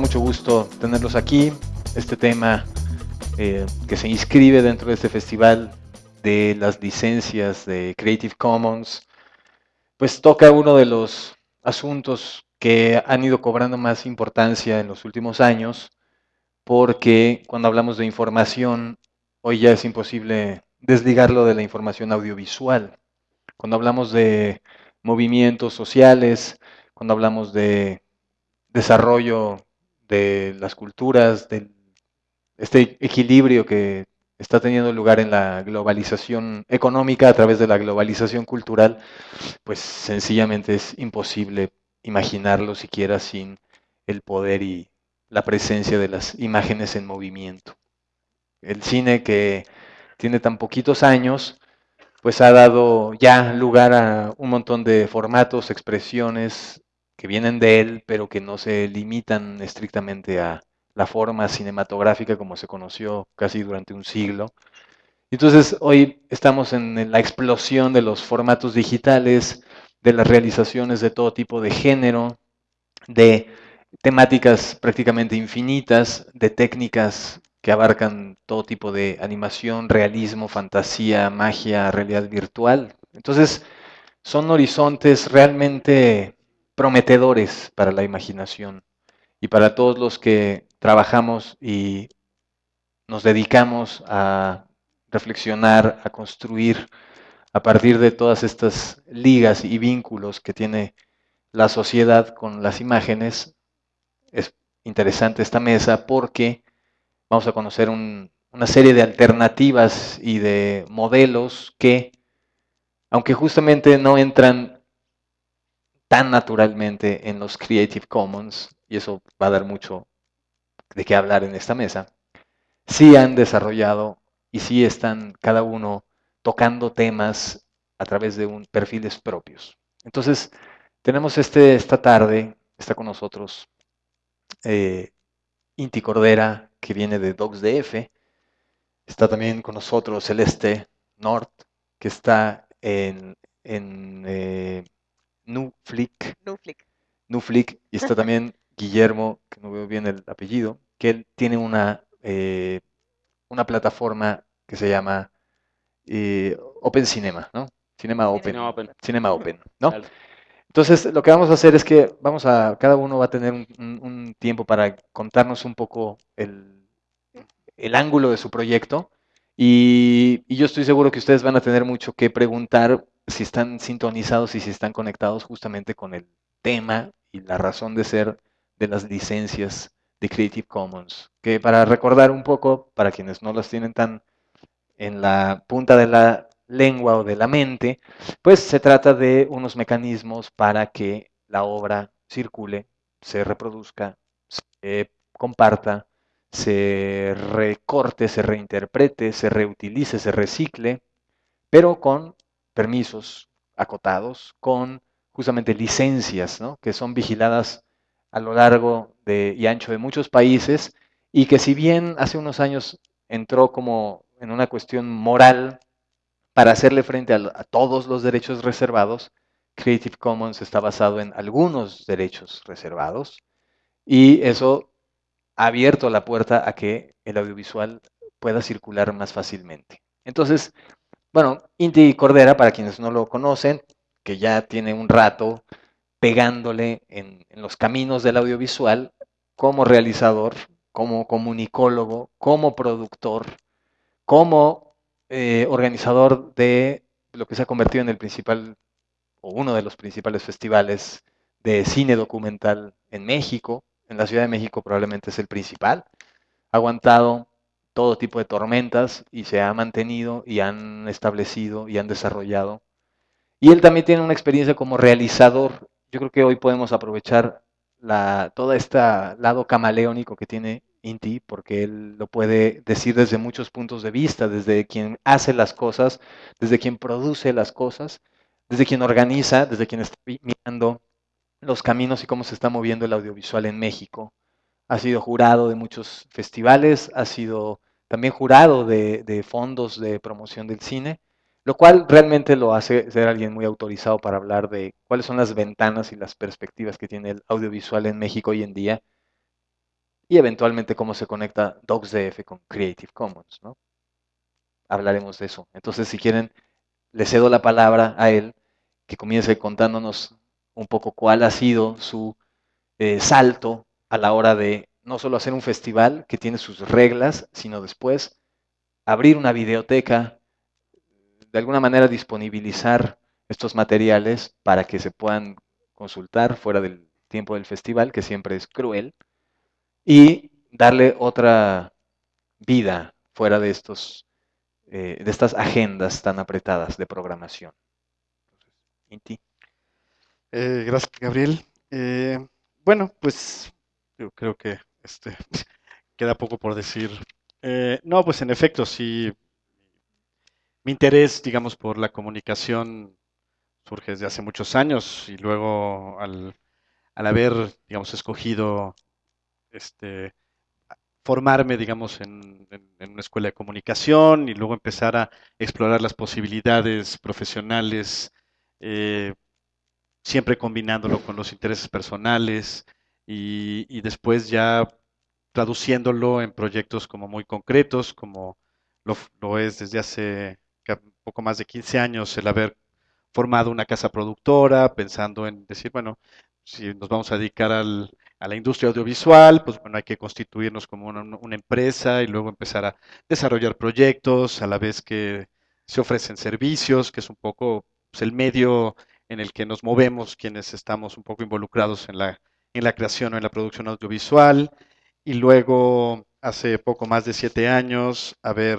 mucho gusto tenerlos aquí. Este tema eh, que se inscribe dentro de este festival de las licencias de Creative Commons, pues toca uno de los asuntos que han ido cobrando más importancia en los últimos años, porque cuando hablamos de información, hoy ya es imposible desligarlo de la información audiovisual. Cuando hablamos de movimientos sociales, cuando hablamos de desarrollo de las culturas, de este equilibrio que está teniendo lugar en la globalización económica a través de la globalización cultural, pues sencillamente es imposible imaginarlo siquiera sin el poder y la presencia de las imágenes en movimiento. El cine que tiene tan poquitos años, pues ha dado ya lugar a un montón de formatos, expresiones que vienen de él, pero que no se limitan estrictamente a la forma cinematográfica como se conoció casi durante un siglo. Entonces hoy estamos en la explosión de los formatos digitales, de las realizaciones de todo tipo de género, de temáticas prácticamente infinitas, de técnicas que abarcan todo tipo de animación, realismo, fantasía, magia, realidad virtual. Entonces, son horizontes realmente prometedores para la imaginación y para todos los que trabajamos y nos dedicamos a reflexionar, a construir a partir de todas estas ligas y vínculos que tiene la sociedad con las imágenes. Es interesante esta mesa porque vamos a conocer una serie de alternativas y de modelos que, aunque justamente no entran tan naturalmente en los Creative Commons, y eso va a dar mucho de qué hablar en esta mesa, sí han desarrollado y sí están cada uno tocando temas a través de un perfiles propios. Entonces, tenemos este, esta tarde, está con nosotros eh, Inti Cordera, que viene de DocsDF, está también con nosotros Celeste Nord, que está en, en eh, Nuflick. Nuflick. Y está también Guillermo, que no veo bien el apellido, que él tiene una, eh, una plataforma que se llama eh, Open Cinema, ¿no? Cinema Open. Cinema Open, ¿no? Entonces, lo que vamos a hacer es que vamos a, cada uno va a tener un, tiempo para contarnos un poco el, el ángulo de su proyecto. Y, y, yo estoy seguro que ustedes van a tener mucho que preguntar si están sintonizados y si están conectados justamente con el tema y la razón de ser de las licencias de Creative Commons. Que para recordar un poco, para quienes no las tienen tan en la punta de la lengua o de la mente, pues se trata de unos mecanismos para que la obra circule, se reproduzca, se comparta, se recorte, se reinterprete, se reutilice, se recicle, pero con permisos acotados, con justamente licencias, ¿no? que son vigiladas a lo largo de, y ancho de muchos países y que si bien hace unos años entró como en una cuestión moral para hacerle frente a, a todos los derechos reservados, Creative Commons está basado en algunos derechos reservados y eso ha abierto la puerta a que el audiovisual pueda circular más fácilmente. Entonces, bueno, Inti Cordera, para quienes no lo conocen, que ya tiene un rato pegándole en, los caminos del audiovisual como realizador, como comunicólogo, como productor, como eh, organizador de lo que se ha convertido en el principal o uno de los principales festivales de cine documental en México. En la Ciudad de México probablemente es el principal. Ha aguantado todo tipo de tormentas y se ha mantenido y han establecido y han desarrollado. Y él también tiene una experiencia como realizador. Yo creo que hoy podemos aprovechar la, todo este lado camaleónico que tiene Inti, porque él lo puede decir desde muchos puntos de vista, desde quien hace las cosas, desde quien produce las cosas, desde quien organiza, desde quien está mirando los caminos y cómo se está moviendo el audiovisual en México. Ha sido jurado de muchos festivales, ha sido también jurado de, fondos de promoción del cine, lo cual realmente lo hace ser alguien muy autorizado para hablar de cuáles son las ventanas y las perspectivas que tiene el audiovisual en México hoy en día, y eventualmente cómo se conecta DocsDF con Creative Commons. ¿no? Hablaremos de eso. Entonces, si quieren, le cedo la palabra a él, que comience contándonos un poco cuál ha sido su eh, salto a la hora de no solo hacer un festival que tiene sus reglas, sino después abrir una videoteca, de alguna manera disponibilizar estos materiales para que se puedan consultar fuera del tiempo del festival, que siempre es cruel, y darle otra vida fuera de, estos, eh, de estas agendas tan apretadas de programación. Eh, gracias, Gabriel. Eh, bueno, pues yo creo que este, queda poco por decir. no, pues en efecto, sí, mi interés, digamos, por la comunicación surge desde hace muchos años y luego al, al haber, digamos, escogido este, formarme, digamos, en, una escuela de comunicación y luego empezar a explorar las posibilidades profesionales, eh, siempre combinándolo con los intereses personales y, después ya traduciéndolo en proyectos como muy concretos, como lo, es desde hace poco más de 15 años el haber formado una casa productora, pensando en decir, bueno, si nos vamos a dedicar al, a la industria audiovisual, pues bueno, hay que constituirnos como una, empresa y luego empezar a desarrollar proyectos a la vez que se ofrecen servicios, que es un poco pues, el medio en el que nos movemos quienes estamos un poco involucrados en la, en la creación o en la producción audiovisual. Y luego, hace poco más de siete años, haber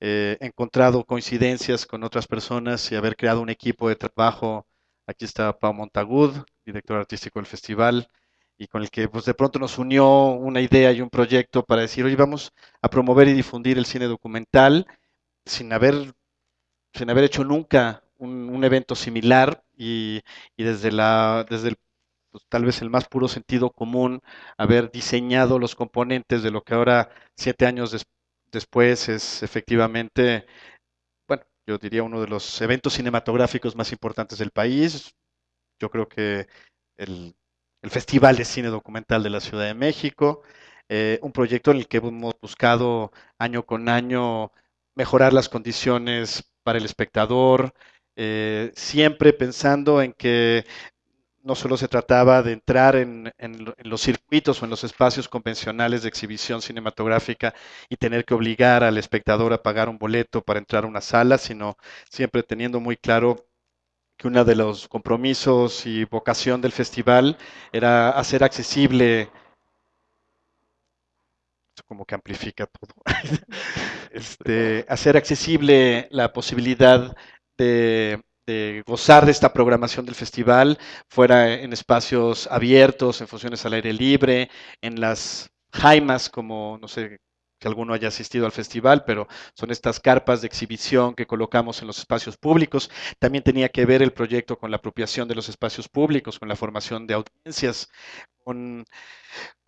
eh, encontrado coincidencias con otras personas y haber creado un equipo de trabajo. Aquí está Pau Montagud, director artístico del festival, y con el que pues de pronto nos unió una idea y un proyecto para decir, oye, vamos a promover y difundir el cine documental sin haber, sin haber hecho nunca un, evento similar y, desde, la, desde el, pues, tal vez el más puro sentido común, haber diseñado los componentes de lo que ahora, siete años después, es efectivamente, bueno, yo diría uno de los eventos cinematográficos más importantes del país. Yo creo que el el Festival de Cine Documental de la Ciudad de México, eh, un proyecto en el que hemos buscado año con año mejorar las condiciones para el espectador, eh, siempre pensando en que no solo se trataba de entrar en, los circuitos o en los espacios convencionales de exhibición cinematográfica y tener que obligar al espectador a pagar un boleto para entrar a una sala, sino siempre teniendo muy claro que uno de los compromisos y vocación del festival era hacer accesible, como que amplifica todo, este, hacer accesible la posibilidad de, gozar de esta programación del festival, fuera en espacios abiertos, en funciones al aire libre, en las jaimas, como no sé que alguno haya asistido al festival, pero son estas carpas de exhibición que colocamos en los espacios públicos. También tenía que ver el proyecto con la apropiación de los espacios públicos, con la formación de audiencias, con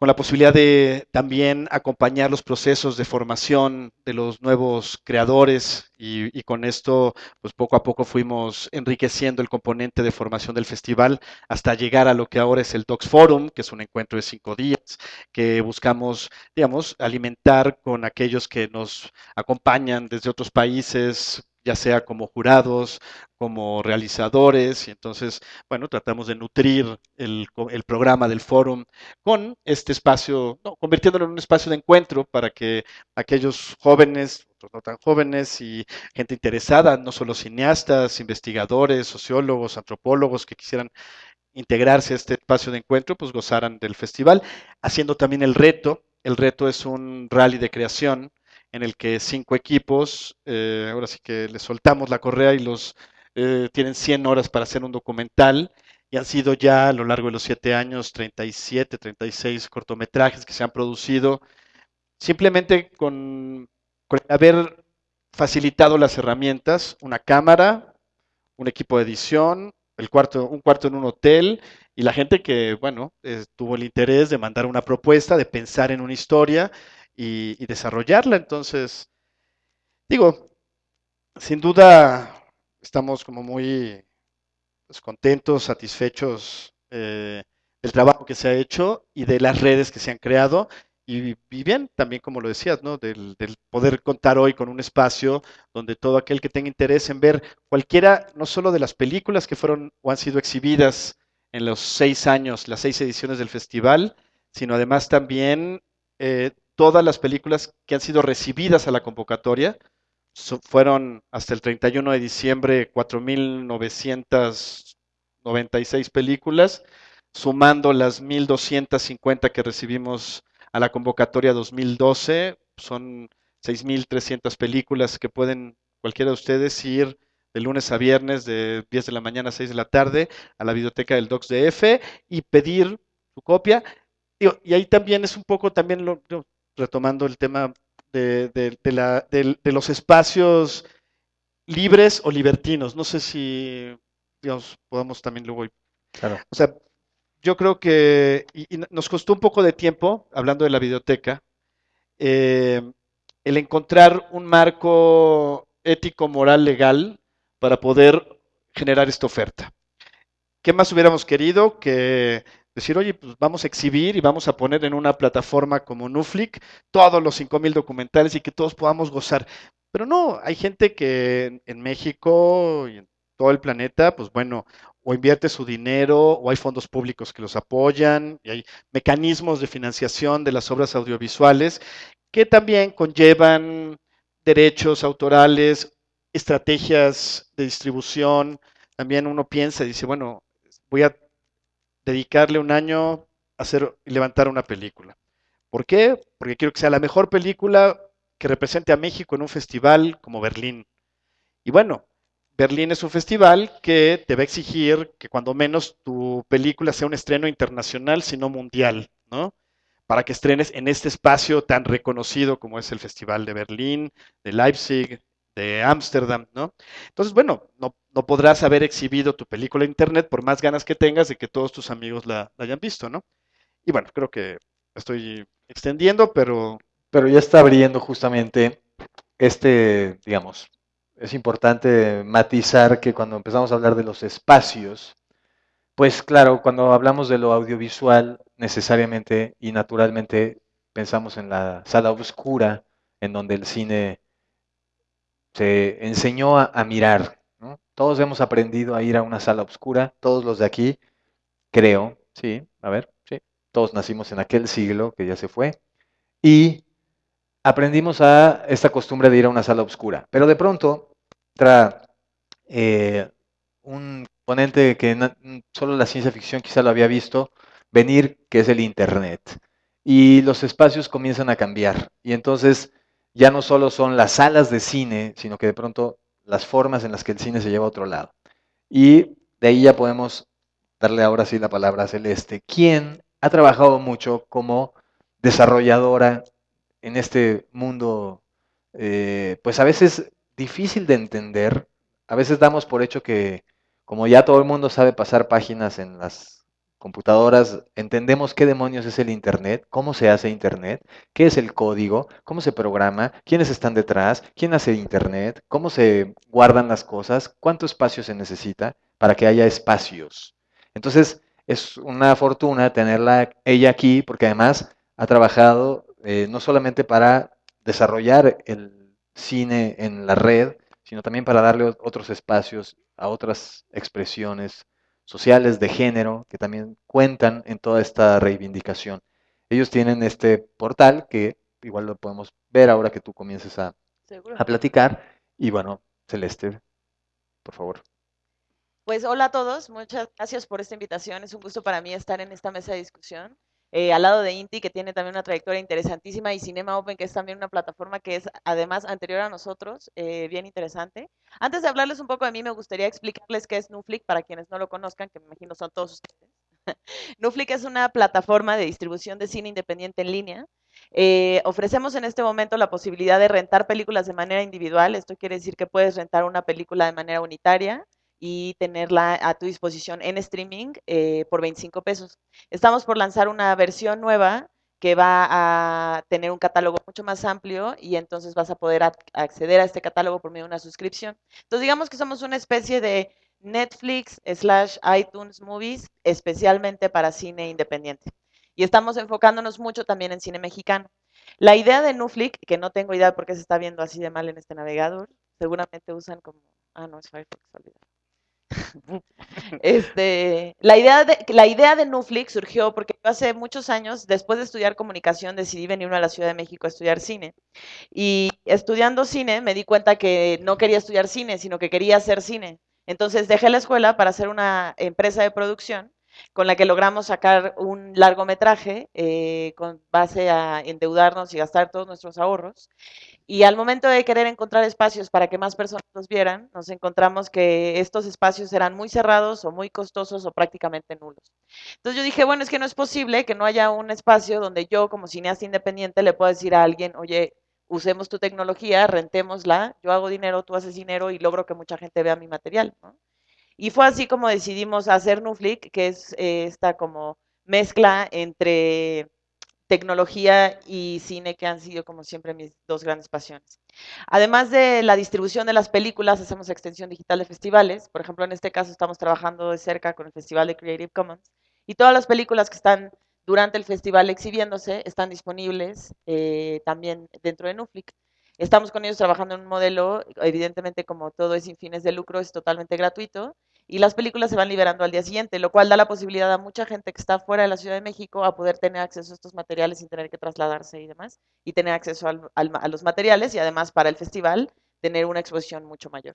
la posibilidad de también acompañar los procesos de formación de los nuevos creadores y, con esto, pues poco a poco fuimos enriqueciendo el componente de formación del festival hasta llegar a lo que ahora es el Docs Forum, que es un encuentro de cinco días, que buscamos, digamos, alimentar con aquellos que nos acompañan desde otros países, ya sea como jurados, como realizadores, y entonces, bueno, tratamos de nutrir el, programa del foro con este espacio, convirtiéndolo en un espacio de encuentro para que aquellos jóvenes, otros no tan jóvenes y gente interesada, no solo cineastas, investigadores, sociólogos, antropólogos que quisieran integrarse a este espacio de encuentro, pues gozaran del festival, haciendo también el reto. El reto es un rally de creación en el que cinco equipos, eh, ahora sí que les soltamos la correa y los eh, tienen 100 horas para hacer un documental y han sido ya a lo largo de los siete años 37, 36 cortometrajes que se han producido simplemente con, haber facilitado las herramientas, una cámara, un equipo de edición, el cuarto, un cuarto en un hotel y la gente que, bueno, eh, tuvo el interés de mandar una propuesta, de pensar en una historia y, desarrollarla. Entonces, digo, sin duda estamos como muy pues, contentos, satisfechos eh, del trabajo que se ha hecho y de las redes que se han creado. y, bien, también como lo decías, ¿no? Del, poder contar hoy con un espacio donde todo aquel que tenga interés en ver cualquiera, no solo de las películas que fueron o han sido exhibidas en los seis años, las seis ediciones del festival, sino además también eh, todas las películas que han sido recibidas a la convocatoria. fueron hasta el 31 de diciembre 4.996 películas, sumando las 1.250 que recibimos a la convocatoria 2012. Son 6.300 películas que pueden cualquiera de ustedes ir de lunes a viernes de 10 de la mañana a 6 de la tarde a la biblioteca del Docs DF y pedir su copia. y ahí también es un poco, también lo, retomando el tema de, de, los espacios libres o libertinos. No sé si, digamos, podamos también luego... Claro. O sea, yo creo que y, nos costó un poco de tiempo, hablando de la biblioteca, eh, el encontrar un marco ético, moral, legal para poder generar esta oferta. ¿Qué más hubiéramos querido que decir, oye, pues vamos a exhibir y vamos a poner en una plataforma como Nuflick todos los 5.000 documentales y que todos podamos gozar? Pero no, hay gente que en México y en todo el planeta, pues bueno, o invierte su dinero, o hay fondos públicos que los apoyan, y hay mecanismos de financiación de las obras audiovisuales que también conllevan derechos autorales, estrategias de distribución. También uno piensa y dice, bueno, voy a dedicarle un año a hacer y levantar una película. ¿Por qué? Porque quiero que sea la mejor película que represente a México en un festival como Berlín. Y bueno, Berlín es un festival que te va a exigir que cuando menos tu película sea un estreno internacional, sino mundial, ¿no? Para que estrenes en este espacio tan reconocido como es el Festival de Berlín, de Leipzig, de Ámsterdam, ¿no? Entonces, bueno, no, podrás haber exhibido tu película en internet por más ganas que tengas de que todos tus amigos la, la hayan visto, ¿no? Y bueno, creo que estoy extendiendo, pero... Pero ya está abriendo justamente este, digamos, es importante matizar que cuando empezamos a hablar de los espacios, pues claro, cuando hablamos de lo audiovisual, necesariamente y naturalmente pensamos en la sala oscura, en donde el cine se enseñó a, mirar. Todos hemos aprendido a ir a una sala oscura, todos los de aquí, creo, sí, a ver, sí, todos nacimos en aquel siglo que ya se fue, y aprendimos a esta costumbre de ir a una sala oscura. Pero de pronto entra eh, un ponente que solo la ciencia ficción quizá lo había visto venir, que es el Internet. Y los espacios comienzan a cambiar. Y entonces ya no solo son las salas de cine, sino que de pronto las formas en las que el cine se lleva a otro lado. Y de ahí ya podemos darle ahora sí la palabra a Celeste, quien ha trabajado mucho como desarrolladora en este mundo, eh, pues a veces difícil de entender. A veces damos por hecho que, como ya todo el mundo sabe pasar páginas en las computadoras, entendemos qué demonios es el Internet, cómo se hace Internet, qué es el código, cómo se programa, quiénes están detrás, quién hace Internet, cómo se guardan las cosas, cuánto espacio se necesita para que haya espacios. Entonces, es una fortuna tenerla ella aquí porque además ha trabajado eh, no solamente para desarrollar el cine en la red, sino también para darle otros espacios a otras expresiones sociales de género que también cuentan en toda esta reivindicación. Ellos tienen este portal que igual lo podemos ver ahora que tú comiences a, a platicar. Y bueno, Celeste, por favor. Pues hola a todos, muchas gracias por esta invitación. Es un gusto para mí estar en esta mesa de discusión. Eh, al lado de Inti, que tiene también una trayectoria interesantísima, y Cinema Open, que es también una plataforma que es además anterior a nosotros, eh, bien interesante. Antes de hablarles un poco de mí, me gustaría explicarles qué es Nuflick, para quienes no lo conozcan, que me imagino son todos ustedes. Nuflick es una plataforma de distribución de cine independiente en línea. Eh, ofrecemos en este momento la posibilidad de rentar películas de manera individual. Esto quiere decir que puedes rentar una película de manera unitaria y tenerla a tu disposición en streaming eh, por 25 pesos. Estamos por lanzar una versión nueva que va a tener un catálogo mucho más amplio y entonces vas a poder acceder a este catálogo por medio de una suscripción. Entonces digamos que somos una especie de Netflix slash iTunes Movies especialmente para cine independiente. y estamos enfocándonos mucho también en cine mexicano. La idea de Nuflick, que no tengo idea por qué se está viendo así de mal en este navegador, seguramente usan como, ah, no, es Firefox, este, la, idea de, la idea de Nuflix surgió porque hace muchos años, después de estudiar comunicación, decidí venirme a la Ciudad de México a estudiar cine. Y estudiando cine me di cuenta que no quería estudiar cine, sino que quería hacer cine. Entonces dejé la escuela para hacer una empresa de producción con la que logramos sacar un largometraje eh, con base a endeudarnos y gastar todos nuestros ahorros. Y al momento de querer encontrar espacios para que más personas los vieran, nos encontramos que estos espacios eran muy cerrados o muy costosos o prácticamente nulos. Entonces yo dije, bueno, es que no es posible que no haya un espacio donde yo como cineasta independiente le pueda decir a alguien, oye, usemos tu tecnología, rentémosla, yo hago dinero, tú haces dinero y logro que mucha gente vea mi material. Y fue así como decidimos hacer Nuflick, que es eh, esta como mezcla entre tecnología y cine, que han sido como siempre mis dos grandes pasiones. Además de la distribución de las películas, hacemos extensión digital de festivales. Por ejemplo, en este caso estamos trabajando de cerca con el Festival de Creative Commons. Y todas las películas que están durante el festival exhibiéndose están disponibles eh, también dentro de Nuflick. Estamos con ellos trabajando en un modelo, evidentemente como todo es sin fines de lucro, es totalmente gratuito y las películas se van liberando al día siguiente, lo cual da la posibilidad a mucha gente que está fuera de la Ciudad de México a poder tener acceso a estos materiales sin tener que trasladarse y demás, y tener acceso a los materiales y además para el festival tener una exposición mucho mayor.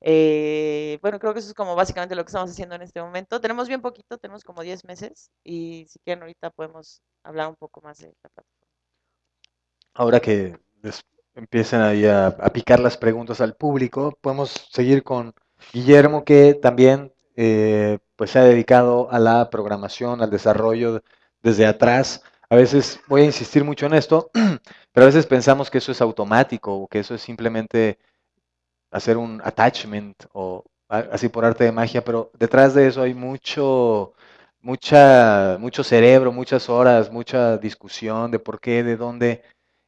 Eh, bueno, creo que eso es como básicamente lo que estamos haciendo en este momento. Tenemos bien poquito, tenemos como 10 meses y si quieren ahorita podemos hablar un poco más de la plataforma. Ahora que empiecen ahí a picar las preguntas al público, podemos seguir con Guillermo, que también eh, pues se ha dedicado a la programación, al desarrollo desde atrás. A veces voy a insistir mucho en esto, pero a veces pensamos que eso es automático o que eso es simplemente hacer un attachment o así por arte de magia, pero detrás de eso hay mucho, mucha, mucho cerebro, muchas horas, mucha discusión de por qué, de dónde.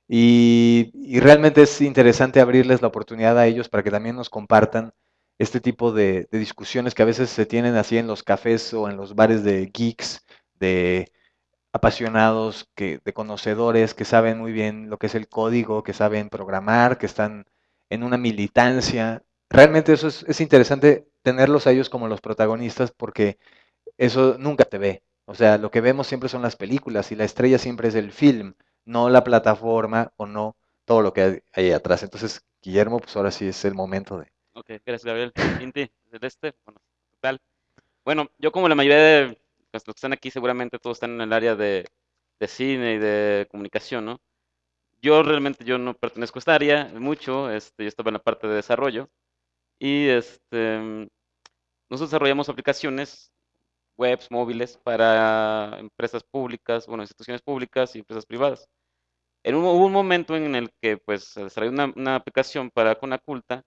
Y, y realmente es interesante abrirles la oportunidad a ellos para que también nos compartan este tipo de, discusiones que a veces se tienen así en los cafés o en los bares de geeks, de apasionados, que, de conocedores que saben muy bien lo que es el código, que saben programar, que están en una militancia. Realmente eso es, es interesante tenerlos a ellos como los protagonistas porque eso nunca te ve. O sea, lo que vemos siempre son las películas y la estrella siempre es el film, no la plataforma o no todo lo que hay ahí atrás. Entonces, Guillermo, pues ahora sí es el momento de, Ok, gracias Gabriel. Inti, este, bueno, tal. Bueno, yo como la mayoría de los que están aquí seguramente todos están en el área de, cine y de comunicación, ¿no? Yo realmente yo no pertenezco a esta área mucho, este, yo estaba en la parte de desarrollo y este, nosotros desarrollamos aplicaciones webs móviles para empresas públicas, bueno, instituciones públicas y empresas privadas. En un, hubo un momento en el que pues se desarrolló una, una aplicación para Conaculta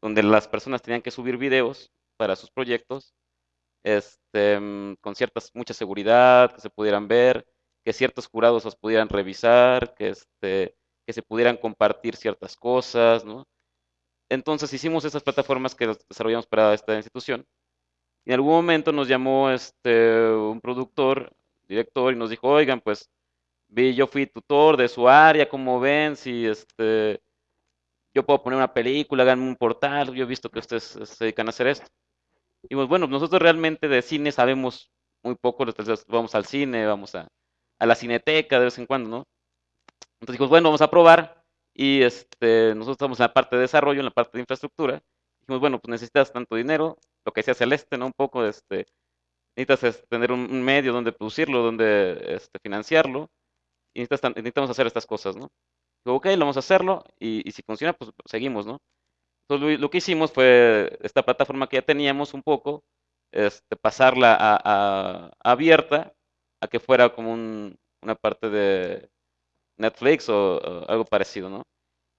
donde las personas tenían que subir videos para sus proyectos, este, con ciertas, mucha seguridad, que se pudieran ver, que ciertos jurados los pudieran revisar, que, este, que se pudieran compartir ciertas cosas, ¿no? Entonces hicimos esas plataformas que desarrollamos para esta institución. En algún momento nos llamó este, un productor, director, y nos dijo, oigan, pues vi, yo fui tutor de su área, como ven, si este, yo puedo poner una película, hagan un portal, yo he visto que ustedes se dedican a hacer esto. Y pues bueno, nosotros realmente de cine sabemos muy poco, vamos al cine, vamos a, la cineteca de vez en cuando, ¿no? Entonces dijimos, bueno, vamos a probar y este, nosotros estamos en la parte de desarrollo, en la parte de infraestructura. Dijimos, bueno, pues necesitas tanto dinero, lo que decía Celeste, ¿no? Un poco, este, necesitas tener un, medio donde producirlo, donde este, financiarlo, y necesitamos hacer estas cosas, ¿no? Ok, vamos a hacerlo y, si funciona, pues seguimos, ¿no? Entonces lo, que hicimos fue esta plataforma que ya teníamos un poco, este, pasarla a, abierta, a que fuera como una parte de Netflix o, algo parecido, ¿no?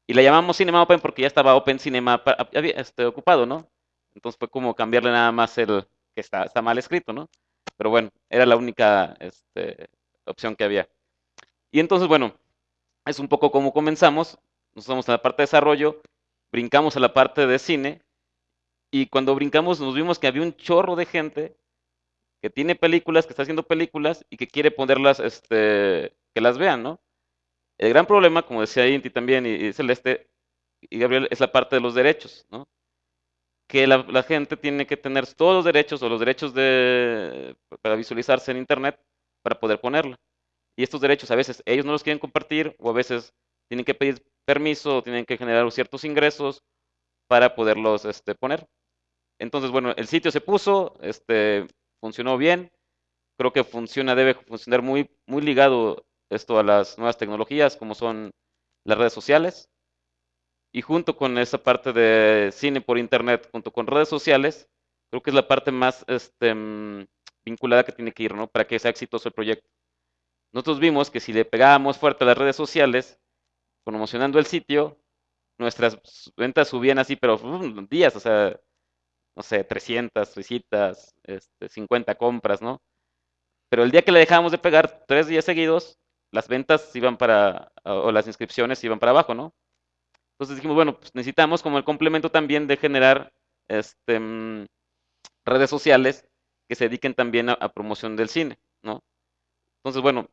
Y la llamamos Cinema Open porque ya estaba Open Cinema este, ocupado, ¿no? Entonces fue como cambiarle nada más el que está, está mal escrito, ¿no? Pero bueno, era la única este, opción que había. Y entonces, bueno, es un poco como comenzamos. Nos estamos en la parte de desarrollo, brincamos a la parte de cine y cuando brincamos nos vimos que había un chorro de gente que tiene películas, que está haciendo películas y que quiere ponerlas, este, que las vean, ¿no? El gran problema, como decía Inti también y, Celeste y Gabriel, es la parte de los derechos, ¿no? Que la, gente tiene que tener todos los derechos o los derechos de, para visualizarse en Internet para poder ponerla. Y estos derechos a veces ellos no los quieren compartir o a veces tienen que pedir permiso o tienen que generar ciertos ingresos para poderlos este, poner. Entonces, bueno, el sitio se puso, este, funcionó bien. Creo que funciona, debe funcionar muy, muy ligado esto a las nuevas tecnologías, como son las redes sociales. Y junto con esa parte de cine por internet, junto con redes sociales, creo que es la parte más este, mm, vinculada que tiene que ir, ¿no? Para que sea exitoso el proyecto. Nosotros vimos que si le pegábamos fuerte a las redes sociales, promocionando el sitio, nuestras ventas subían así, pero días, o sea, no sé, 300 visitas, este, 50 compras, ¿no? Pero el día que le dejábamos de pegar, tres días seguidos, las ventas iban para, o las inscripciones iban para abajo, ¿no? Entonces dijimos, bueno, pues necesitamos como el complemento también de generar este, mm, redes sociales que se dediquen también a, promoción del cine, ¿no? Entonces, bueno,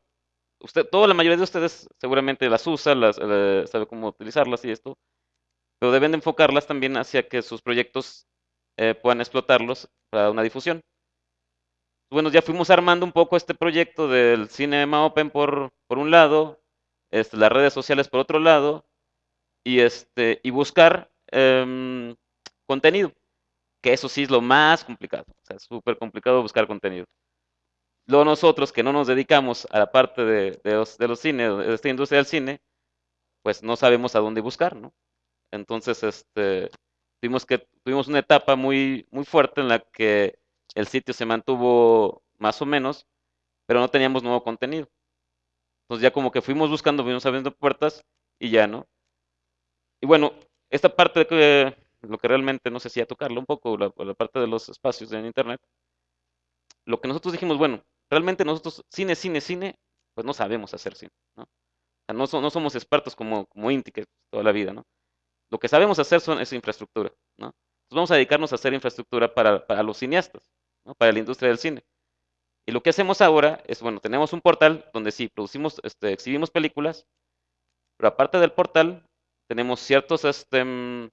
usted, toda la mayoría de ustedes seguramente las usa, las, eh, sabe cómo utilizarlas y esto, pero deben de enfocarlas también hacia que sus proyectos eh, puedan explotarlos para una difusión. Bueno, ya fuimos armando un poco este proyecto del Cinema Open por, por un lado, este, las redes sociales por otro lado, y, este, y buscar em, contenido, que eso sí es lo más complicado, o sea, es súper complicado buscar contenido. Luego nosotros que no nos dedicamos a la parte de, los, de los cines, de esta industria del cine, pues no sabemos a dónde buscar, ¿no? Entonces, este, tuvimos, que, tuvimos una etapa muy, muy fuerte en la que el sitio se mantuvo más o menos, pero no teníamos nuevo contenido. Entonces ya como que fuimos buscando, fuimos abriendo puertas y ya, ¿no? Y bueno, esta parte de que lo que realmente no sé si a tocarlo un poco, la, la parte de los espacios en internet, lo que nosotros dijimos, bueno, realmente nosotros cine, cine, cine, pues no sabemos hacer cine, ¿no? No, no somos expertos como, como Inti, que toda la vida, ¿no? Lo que sabemos hacer son, es infraestructura, ¿no? Entonces vamos a dedicarnos a hacer infraestructura para, para los cineastas, ¿no? Para la industria del cine. Y lo que hacemos ahora es, bueno, tenemos un portal donde sí, producimos, este, exhibimos películas, pero aparte del portal, tenemos ciertos, este, mm,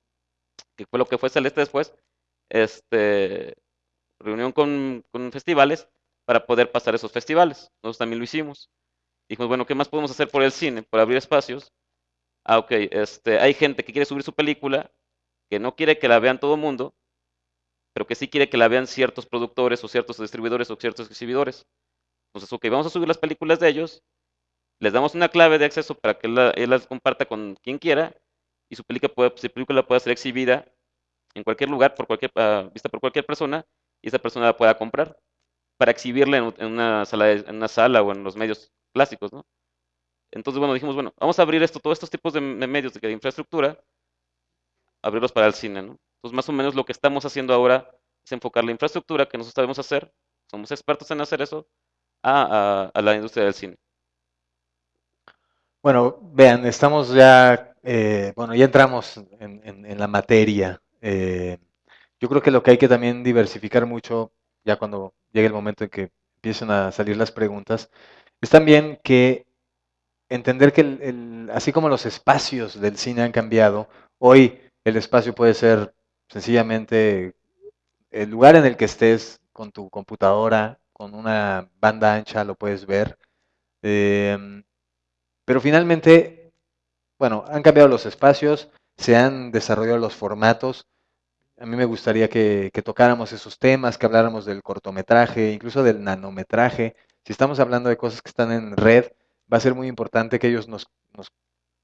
que fue lo que fue Celeste después, este, reunión con, con festivales para poder pasar esos festivales. Nosotros también lo hicimos. Dijimos, bueno, ¿qué más podemos hacer por el cine? Por abrir espacios. Ah, ok, este, hay gente que quiere subir su película, que no quiere que la vean todo el mundo, pero que sí quiere que la vean ciertos productores o ciertos distribuidores o ciertos exhibidores. Entonces, ok, vamos a subir las películas de ellos, les damos una clave de acceso para que él, las comparta con quien quiera y su película, puede, su película pueda ser exhibida en cualquier lugar, por cualquier, uh, vista por cualquier persona, y esa persona la pueda comprar para exhibirla en, una sala, o en los medios clásicos, ¿no? Entonces, bueno, dijimos, bueno, vamos a abrir esto, todos estos tipos de, medios de, infraestructura, abrirlos para el cine, ¿no? Entonces, más o menos lo que estamos haciendo ahora es enfocar la infraestructura que nosotros sabemos hacer, somos expertos en hacer eso, a, la industria del cine. Bueno, vean, estamos ya, eh, bueno, ya entramos en, la materia. Eh, yo creo que lo que hay que también diversificar mucho, ya cuando llegue el momento en que empiecen a salir las preguntas, es también que entender que así como los espacios del cine han cambiado, hoy el espacio puede ser sencillamente el lugar en el que estés con tu computadora, con una banda ancha, lo puedes ver. Em, pero finalmente, bueno, han cambiado los espacios, se han desarrollado los formatos. A mí me gustaría que, tocáramos esos temas, que habláramos del cortometraje, incluso del nanometraje. Si estamos hablando de cosas que están en red, va a ser muy importante que ellos nos,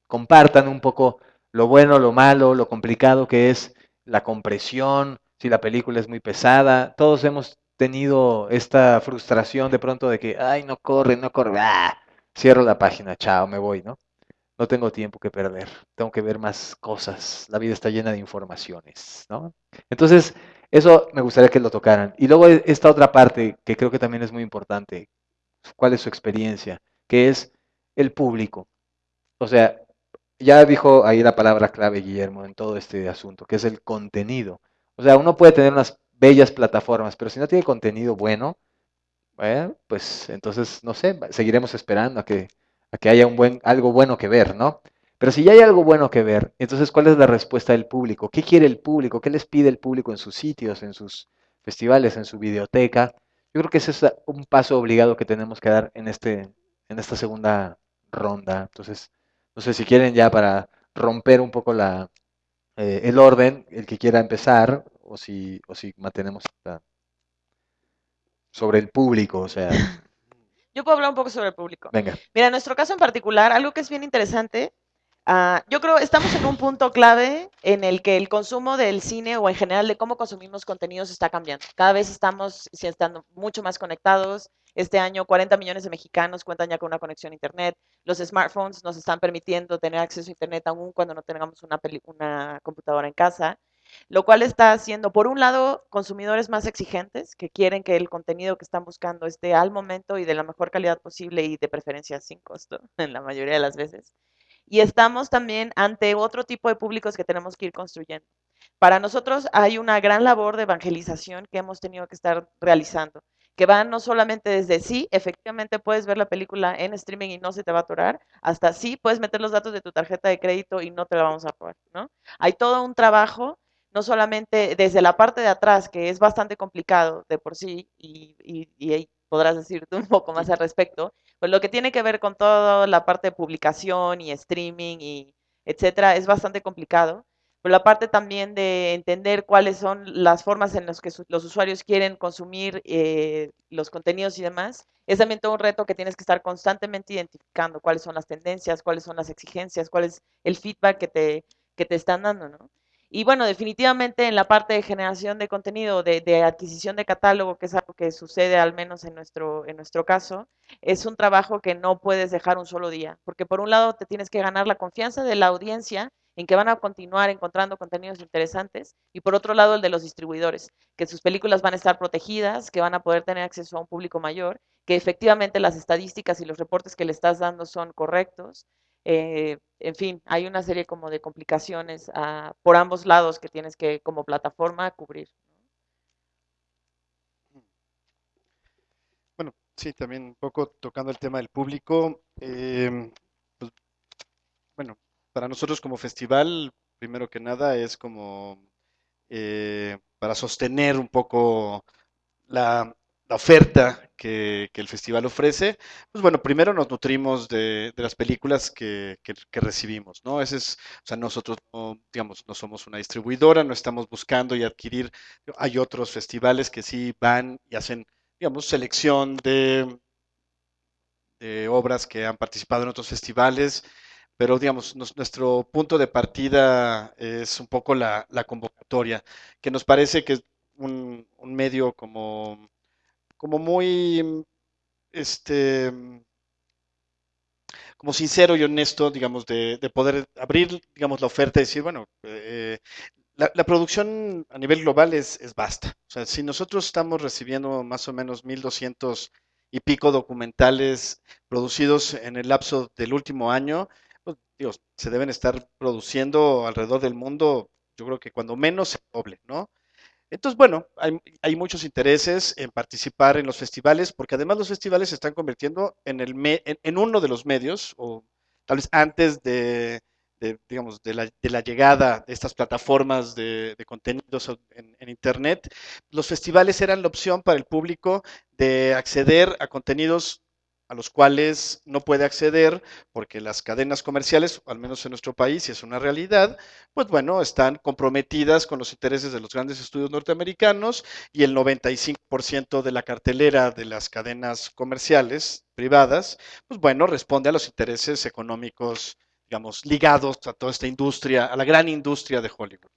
compartan un poco lo bueno, lo malo, lo complicado que es la compresión, si la película es muy pesada. Todos hemos tenido esta frustración de pronto de que, ay, no corre, no corre, ¡ah! cierro la página, chao, me voy, ¿no? No tengo tiempo que perder, tengo que ver más cosas, la vida está llena de informaciones, ¿no? Entonces, eso me gustaría que lo tocaran. Y luego esta otra parte que creo que también es muy importante, ¿cuál es su experiencia? Que es el público. O sea, ya dijo ahí la palabra clave Guillermo en todo este asunto, que es el contenido. O sea, uno puede tener unas bellas plataformas, pero si no tiene contenido bueno, Bueno, pues entonces, no sé, seguiremos esperando a que, a que haya un buen, algo bueno que ver, ¿no? Pero si ya hay algo bueno que ver, entonces, ¿cuál es la respuesta del público? ¿Qué quiere el público? ¿Qué les pide el público en sus sitios, en sus festivales, en su videoteca? Yo creo que ese es un paso obligado que tenemos que dar en, este, en esta segunda ronda. Entonces, no sé si quieren ya para romper un poco la, eh, el orden, el que quiera empezar, o si, o si mantenemos sobre el público, o sea. Yo puedo hablar un poco sobre el público. Venga. Mira, en nuestro caso en particular, algo que es bien interesante, uh, yo creo estamos en un punto clave en el que el consumo del cine o en general de cómo consumimos contenidos está cambiando. Cada vez estamos estando mucho más conectados. Este año 40 millones de mexicanos cuentan ya con una conexión a Internet. Los smartphones nos están permitiendo tener acceso a Internet aún cuando no tengamos una, una computadora en casa lo cual está haciendo, por un lado, consumidores más exigentes que quieren que el contenido que están buscando esté al momento y de la mejor calidad posible y de preferencia sin costo, en la mayoría de las veces. Y estamos también ante otro tipo de públicos que tenemos que ir construyendo. Para nosotros hay una gran labor de evangelización que hemos tenido que estar realizando, que va no solamente desde sí, efectivamente puedes ver la película en streaming y no se te va a atorar, hasta sí puedes meter los datos de tu tarjeta de crédito y no te la vamos a robar, ¿no? Hay todo un trabajo no solamente desde la parte de atrás, que es bastante complicado de por sí, y, y, podrás decirte un poco más al respecto, pues lo que tiene que ver con toda la parte de publicación y streaming y etcétera, es bastante complicado. Pero la parte también de entender cuáles son las formas en las que los usuarios quieren consumir eh, los contenidos y demás, es también todo un reto que tienes que estar constantemente identificando cuáles son las tendencias, cuáles son las exigencias, cuál es el feedback que te, que te están dando, ¿no? Y bueno, definitivamente en la parte de generación de contenido, de, adquisición de catálogo, que es algo que sucede al menos en nuestro, en nuestro caso, es un trabajo que no puedes dejar un solo día, porque por un lado te tienes que ganar la confianza de la audiencia en que van a continuar encontrando contenidos interesantes, y por otro lado el de los distribuidores, que sus películas van a estar protegidas, que van a poder tener acceso a un público mayor, que efectivamente las estadísticas y los reportes que le estás dando son correctos, eh, en fin, hay una serie como de complicaciones uh, por ambos lados que tienes que como plataforma cubrir. Bueno, sí, también un poco tocando el tema del público. Eh, pues, bueno, para nosotros como festival, primero que nada, es como eh, para sostener un poco la, la oferta que, el festival ofrece, pues bueno, primero nos nutrimos de, las películas que, recibimos, ¿no? Ese es, o sea, nosotros, no, digamos, no somos una distribuidora, no estamos buscando y adquirir, hay otros festivales que sí van y hacen, digamos, selección de, de obras que han participado en otros festivales, pero digamos, nuestro punto de partida es un poco la, convocatoria, que nos parece que es un medio como como muy, este, como sincero y honesto, digamos, de, poder abrir, digamos, la oferta y decir, bueno, eh, la, producción a nivel global es, es vasta. O sea, si nosotros estamos recibiendo más o menos 1.200 y pico documentales producidos en el lapso del último año, pues, Dios, se deben estar produciendo alrededor del mundo, yo creo que cuando menos se doble, ¿no? Entonces, bueno, hay, muchos intereses en participar en los festivales, porque además los festivales se están convirtiendo en, el en, uno de los medios, o tal vez antes de, digamos, de la, llegada de estas plataformas de, contenidos en, en, Internet, los festivales eran la opción para el público de acceder a contenidos a los cuales no puede acceder porque las cadenas comerciales, al menos en nuestro país, y es una realidad, pues bueno, están comprometidas con los intereses de los grandes estudios norteamericanos y el 95% de la cartelera de las cadenas comerciales privadas, pues bueno, responde a los intereses económicos, digamos, ligados a toda esta industria, a la gran industria de Hollywood.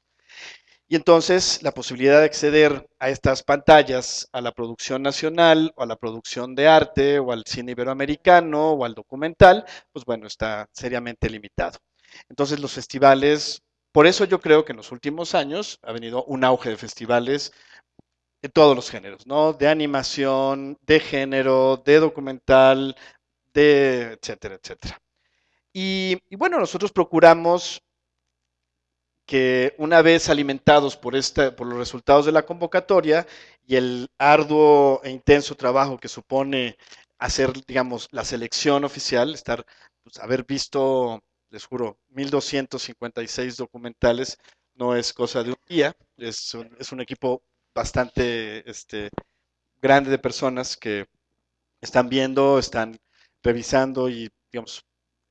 Y entonces la posibilidad de acceder a estas pantallas, a la producción nacional o a la producción de arte o al cine iberoamericano o al documental, pues bueno, está seriamente limitado. Entonces los festivales, por eso yo creo que en los últimos años ha venido un auge de festivales de todos los géneros, ¿no? De animación, de género, de documental, de etcétera, etcétera. Y, y bueno, nosotros procuramos que una vez alimentados por, esta, por los resultados de la convocatoria y el arduo e intenso trabajo que supone hacer, digamos, la selección oficial, estar, pues, haber visto, les juro, 1256 documentales, no es cosa de un día, es un, es un equipo bastante este, grande de personas que están viendo, están revisando y, digamos,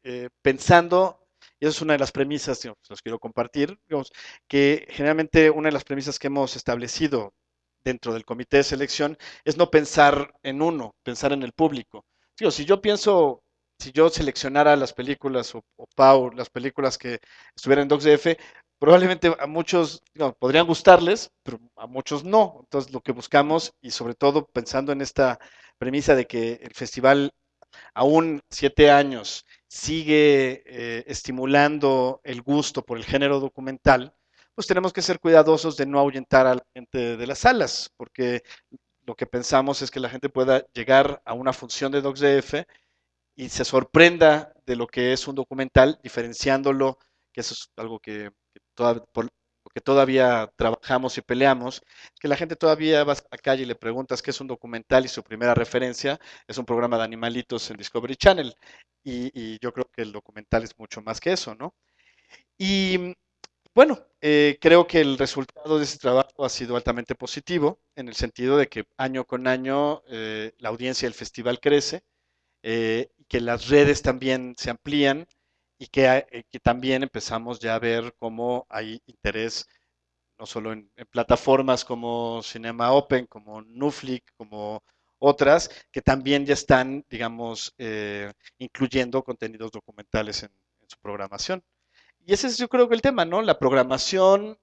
eh, pensando, y esa es una de las premisas, que los quiero compartir, digamos, que generalmente una de las premisas que hemos establecido dentro del comité de selección es no pensar en uno, pensar en el público. Digo, si yo pienso, si yo seleccionara las películas o, Pau, las películas que estuvieran en DocsDF, probablemente a muchos podrían gustarles, pero a muchos no. Entonces, lo que buscamos, y sobre todo pensando en esta premisa de que el festival, aún siete años, sigue eh, estimulando el gusto por el género documental, pues tenemos que ser cuidadosos de no ahuyentar a la gente de las salas, porque lo que pensamos es que la gente pueda llegar a una función de DocsDF y se sorprenda de lo que es un documental, diferenciándolo, que eso es algo que por lo que todavía trabajamos y peleamos, que la gente todavía va a la calle y le preguntas qué es un documental y su primera referencia es un programa de animalitos en Discovery Channel. Y, yo creo que el documental es mucho más que eso, ¿no? Y bueno, eh, creo que el resultado de ese trabajo ha sido altamente positivo, en el sentido de que año con año eh, la audiencia del festival crece, eh, que las redes también se amplían y eh, que, también empezamos ya a ver cómo hay interés no solo en, plataformas como Cinema Open, como Nuflix, como otras, que también ya están, digamos, eh, incluyendo contenidos documentales en, su programación. Y ese es yo creo que el tema, ¿no? La programación,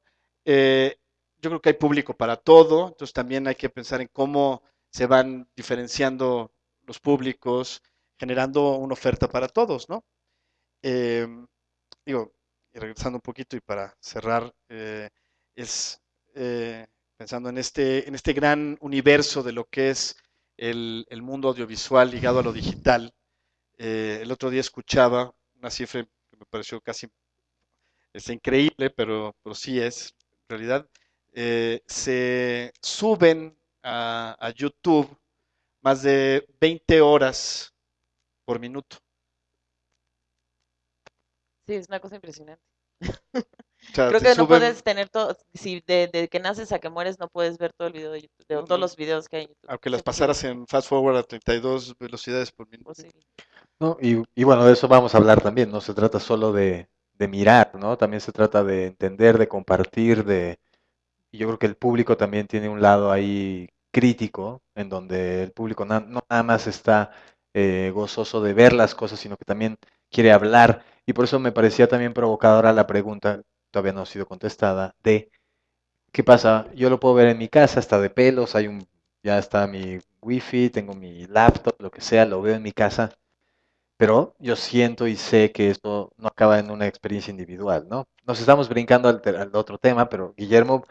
eh, yo creo que hay público para todo, entonces también hay que pensar en cómo se van diferenciando los públicos, generando una oferta para todos, ¿no? Em, digo, y regresando un poquito y para cerrar, eh, es eh, pensando en este, en este gran universo de lo que es el, mundo audiovisual ligado a lo digital. Eh, el otro día escuchaba una cifra que me pareció casi es increíble, pero, pero sí es, en realidad, se suben a, a YouTube más de 20 horas por minuto. Sí, es una cosa impresionante. Creo que no puedes tener todo, si de, que naces a que mueres no puedes ver todo el video de YouTube, de todos los videos que hay en YouTube. Aunque las pasaras en fast forward a 32 velocidades por minuto. No, y, y, bueno, de eso vamos a hablar también, no se trata solo de, de mirar, ¿no? También se trata de entender, de compartir, de... Y yo creo que el público también tiene un lado ahí crítico, en donde el público no nada más está eh, gozoso de ver las cosas, sino que también quiere hablar y por eso me parecía también provocadora la pregunta, todavía no ha sido contestada, de ¿qué pasa? Yo lo puedo ver en mi casa, está de pelos, hay un, ya está mi wifi, tengo mi laptop, lo que sea, lo veo en mi casa, pero yo siento y sé que esto no acaba en una experiencia individual, ¿no? Nos estamos brincando al, otro tema, pero Guillermo,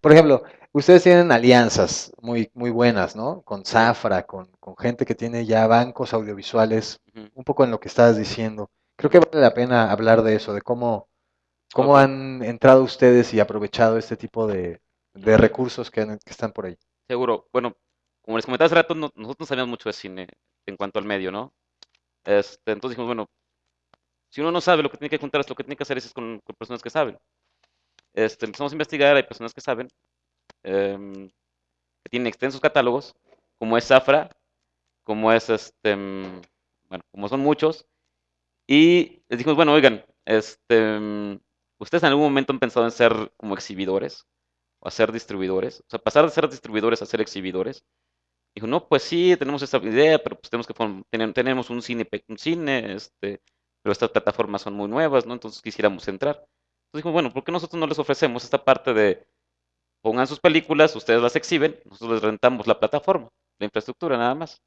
por ejemplo, ustedes tienen alianzas muy, muy buenas, ¿no? Con Zafra, con, con gente que tiene ya bancos audiovisuales, un poco en lo que estabas diciendo. Creo que vale la pena hablar de eso, de cómo, cómo han entrado ustedes y aprovechado este tipo de, recursos que, están por ahí. Seguro. Bueno, como les comentaba hace rato, nosotros no sabíamos mucho de cine en cuanto al medio, ¿no? Este, entonces dijimos, bueno, si uno no sabe lo que tiene que contar, lo que tiene que hacer es con, personas que saben. Este, empezamos a investigar, hay personas que saben, em, que tienen extensos catálogos, como es Zafra, como es este, em, bueno, como son muchos, y les dijimos, bueno, oigan, este, mm, ¿ustedes en algún momento han pensado en ser como exhibidores? ¿O a ser distribuidores? O sea, pasar de ser distribuidores a ser exhibidores. Dijo, no, pues sí, tenemos esa idea, pero pues tenemos que tenemos un cine, un cine, este, pero estas plataformas son muy nuevas, ¿no? Entonces quisiéramos entrar. Entonces dijimos, bueno, ¿por qué nosotros no les ofrecemos esta parte de pongan sus películas, ustedes las exhiben, nosotros les rentamos la plataforma, la infraestructura nada más.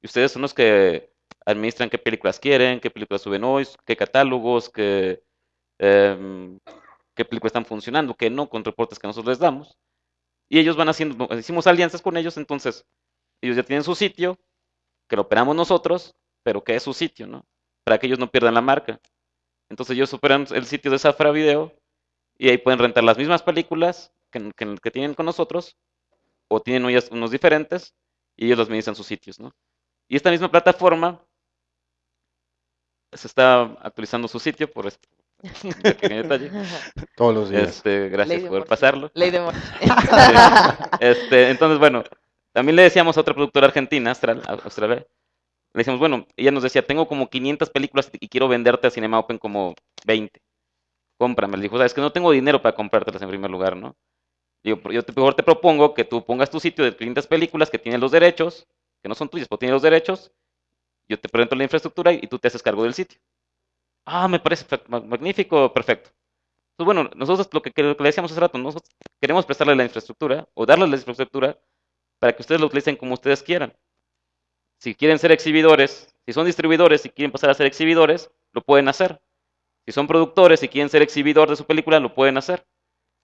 Y ustedes son los que administran qué películas quieren, qué películas suben hoy, qué catálogos, qué, em, qué películas están funcionando, qué no, con reportes que nosotros les damos. Y ellos van haciendo, hicimos alianzas con ellos, entonces ellos ya tienen su sitio, que lo operamos nosotros, pero que es su sitio, ¿no? Para que ellos no pierdan la marca. Entonces ellos operan el sitio de Zafra Video y ahí pueden rentar las mismas películas que, que, tienen con nosotros, o tienen unos diferentes, y ellos los administran sus sitios, ¿no? Y esta misma plataforma se está actualizando su sitio por este pequeño detalle. Todos los días. Este, gracias por pasarlo. Ley de este, entonces, bueno, también le decíamos a otra productora argentina, Austral, Australia, le decíamos, bueno, ella nos decía, tengo como 500 películas y quiero venderte a Cinema Open como 20. Cómprame. Le dijo, sabes que no tengo dinero para comprártelas en primer lugar, ¿no? Digo, yo te, mejor te propongo que tú pongas tu sitio de 500 películas que tienen los derechos, que no son tuyas, pero tienen los derechos, yo te presento la infraestructura y, tú te haces cargo del sitio. Ah, me parece magnífico, perfecto. Pues bueno, nosotros lo que, le decíamos hace rato, nosotros queremos prestarle la infraestructura o darles la infraestructura para que ustedes lo utilicen como ustedes quieran. Si quieren ser exhibidores, si son distribuidores y quieren pasar a ser exhibidores, lo pueden hacer. Si son productores y quieren ser exhibidor de su película, lo pueden hacer.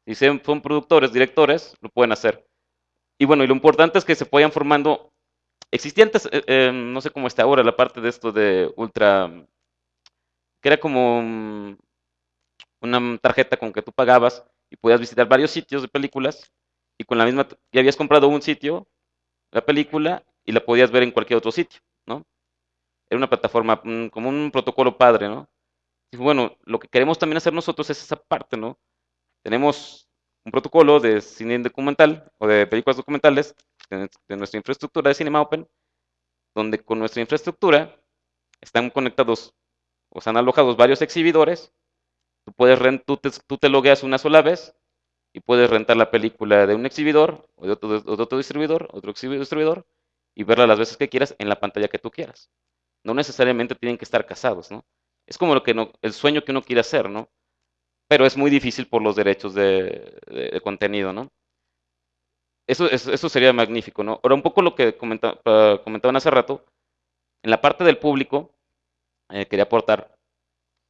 Si son productores, directores, lo pueden hacer. Y bueno, y lo importante es que se vayan formando. Existía antes, eh, eh, no sé cómo está ahora, la parte de esto de Ultra, que era como mm, una tarjeta con que tú pagabas y podías visitar varios sitios de películas y con la misma, ya habías comprado un sitio, la película, y la podías ver en cualquier otro sitio, ¿no? Era una plataforma, mm, como un protocolo padre, ¿no? Y bueno, lo que queremos también hacer nosotros es esa parte, ¿no? tenemos un protocolo de cine documental o de películas documentales de, nuestra infraestructura de Cinema Open, donde con nuestra infraestructura están conectados o están alojados varios exhibidores. Tú, puedes tú, te, tú te logueas una sola vez y puedes rentar la película de un exhibidor o de otro, de otro distribuidor, otro distribuidor, y verla las veces que quieras en la pantalla que tú quieras. No necesariamente tienen que estar casados, ¿no? Es como lo que no, el sueño que uno quiere hacer, ¿no? pero es muy difícil por los derechos de, contenido, ¿no? Eso, eso, sería magnífico, ¿no? Ahora, un poco lo que comentaban hace rato, en la parte del público, eh, quería aportar,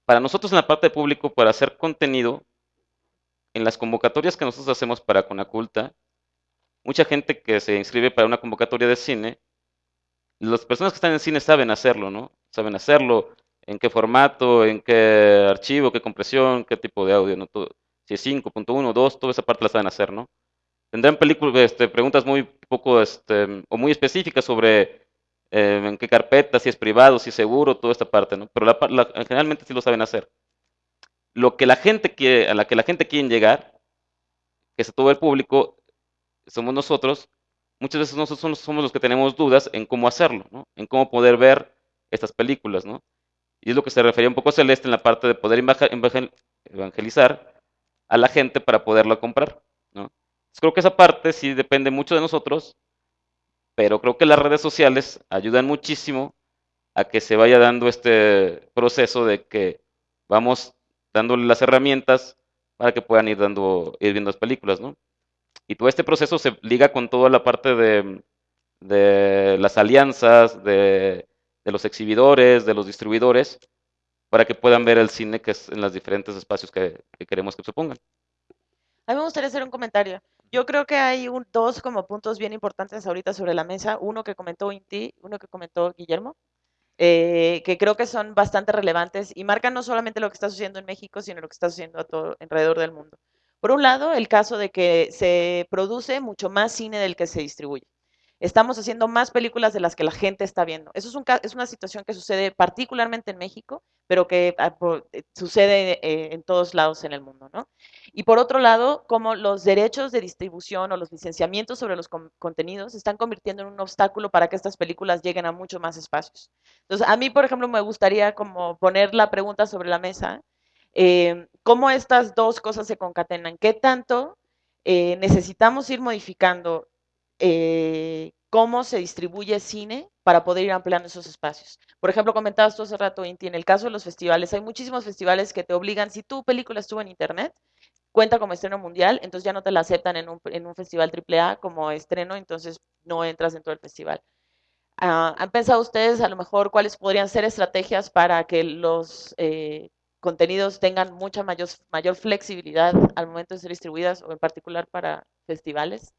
para nosotros en la parte del público, para hacer contenido, en las convocatorias que nosotros hacemos para Conaculta, mucha gente que se inscribe para una convocatoria de cine, las personas que están en cine saben hacerlo, ¿no? Saben hacerlo, en qué formato, en qué archivo, qué compresión, qué tipo de audio, ¿no? Todo, si es 5.1, 2, toda esa parte la saben hacer, ¿no? Tendrán películas, este, preguntas muy poco, este, o muy específicas sobre eh, en qué carpeta, si es privado, si es seguro, toda esta parte, ¿no? Pero la, generalmente sí lo saben hacer. Lo que la gente quiere, a la que la gente quiere llegar, que es todo el público, somos nosotros, muchas veces nosotros somos los que tenemos dudas en cómo hacerlo, ¿no? En cómo poder ver estas películas, ¿no? Y es lo que se refería un poco Celeste en la parte de poder evangelizar a la gente para poderla comprar. ¿no? Creo que esa parte sí depende mucho de nosotros, pero creo que las redes sociales ayudan muchísimo a que se vaya dando este proceso de que vamos dándole las herramientas para que puedan ir dando ir viendo las películas, ¿no? Y todo este proceso se liga con toda la parte de, las alianzas, de los exhibidores, de los distribuidores, para que puedan ver el cine que es en los diferentes espacios que, queremos que se pongan. A mí me gustaría hacer un comentario. Yo creo que hay un, dos como puntos bien importantes ahorita sobre la mesa. Uno que comentó Inti, uno que comentó Guillermo, eh, que creo que son bastante relevantes y marcan no solamente lo que está sucediendo en México, sino lo que está sucediendo a todo alrededor del mundo. Por un lado, el caso de que se produce mucho más cine del que se distribuye estamos haciendo más películas de las que la gente está viendo. Eso es, un, es una situación que sucede particularmente en México, pero que ah, eh, sucede eh, en todos lados en el mundo, ¿no? Y por otro lado, como los derechos de distribución o los licenciamientos sobre los contenidos están convirtiendo en un obstáculo para que estas películas lleguen a mucho más espacios. Entonces, a mí, por ejemplo, me gustaría como poner la pregunta sobre la mesa, eh, ¿cómo estas dos cosas se concatenan? ¿Qué tanto necesitamos ir modificando eh, cómo se distribuye cine para poder ir ampliando esos espacios. Por ejemplo, comentabas tú hace rato, Inti, en el caso de los festivales, hay muchísimos festivales que te obligan, si tu película estuvo en internet, cuenta como estreno mundial, entonces ya no te la aceptan en un, en un festival AAA como estreno, entonces no entras dentro del festival. Ah, ¿Han pensado ustedes a lo mejor cuáles podrían ser estrategias para que los eh, contenidos tengan mucha mayor, mayor flexibilidad al momento de ser distribuidas o en particular para festivales?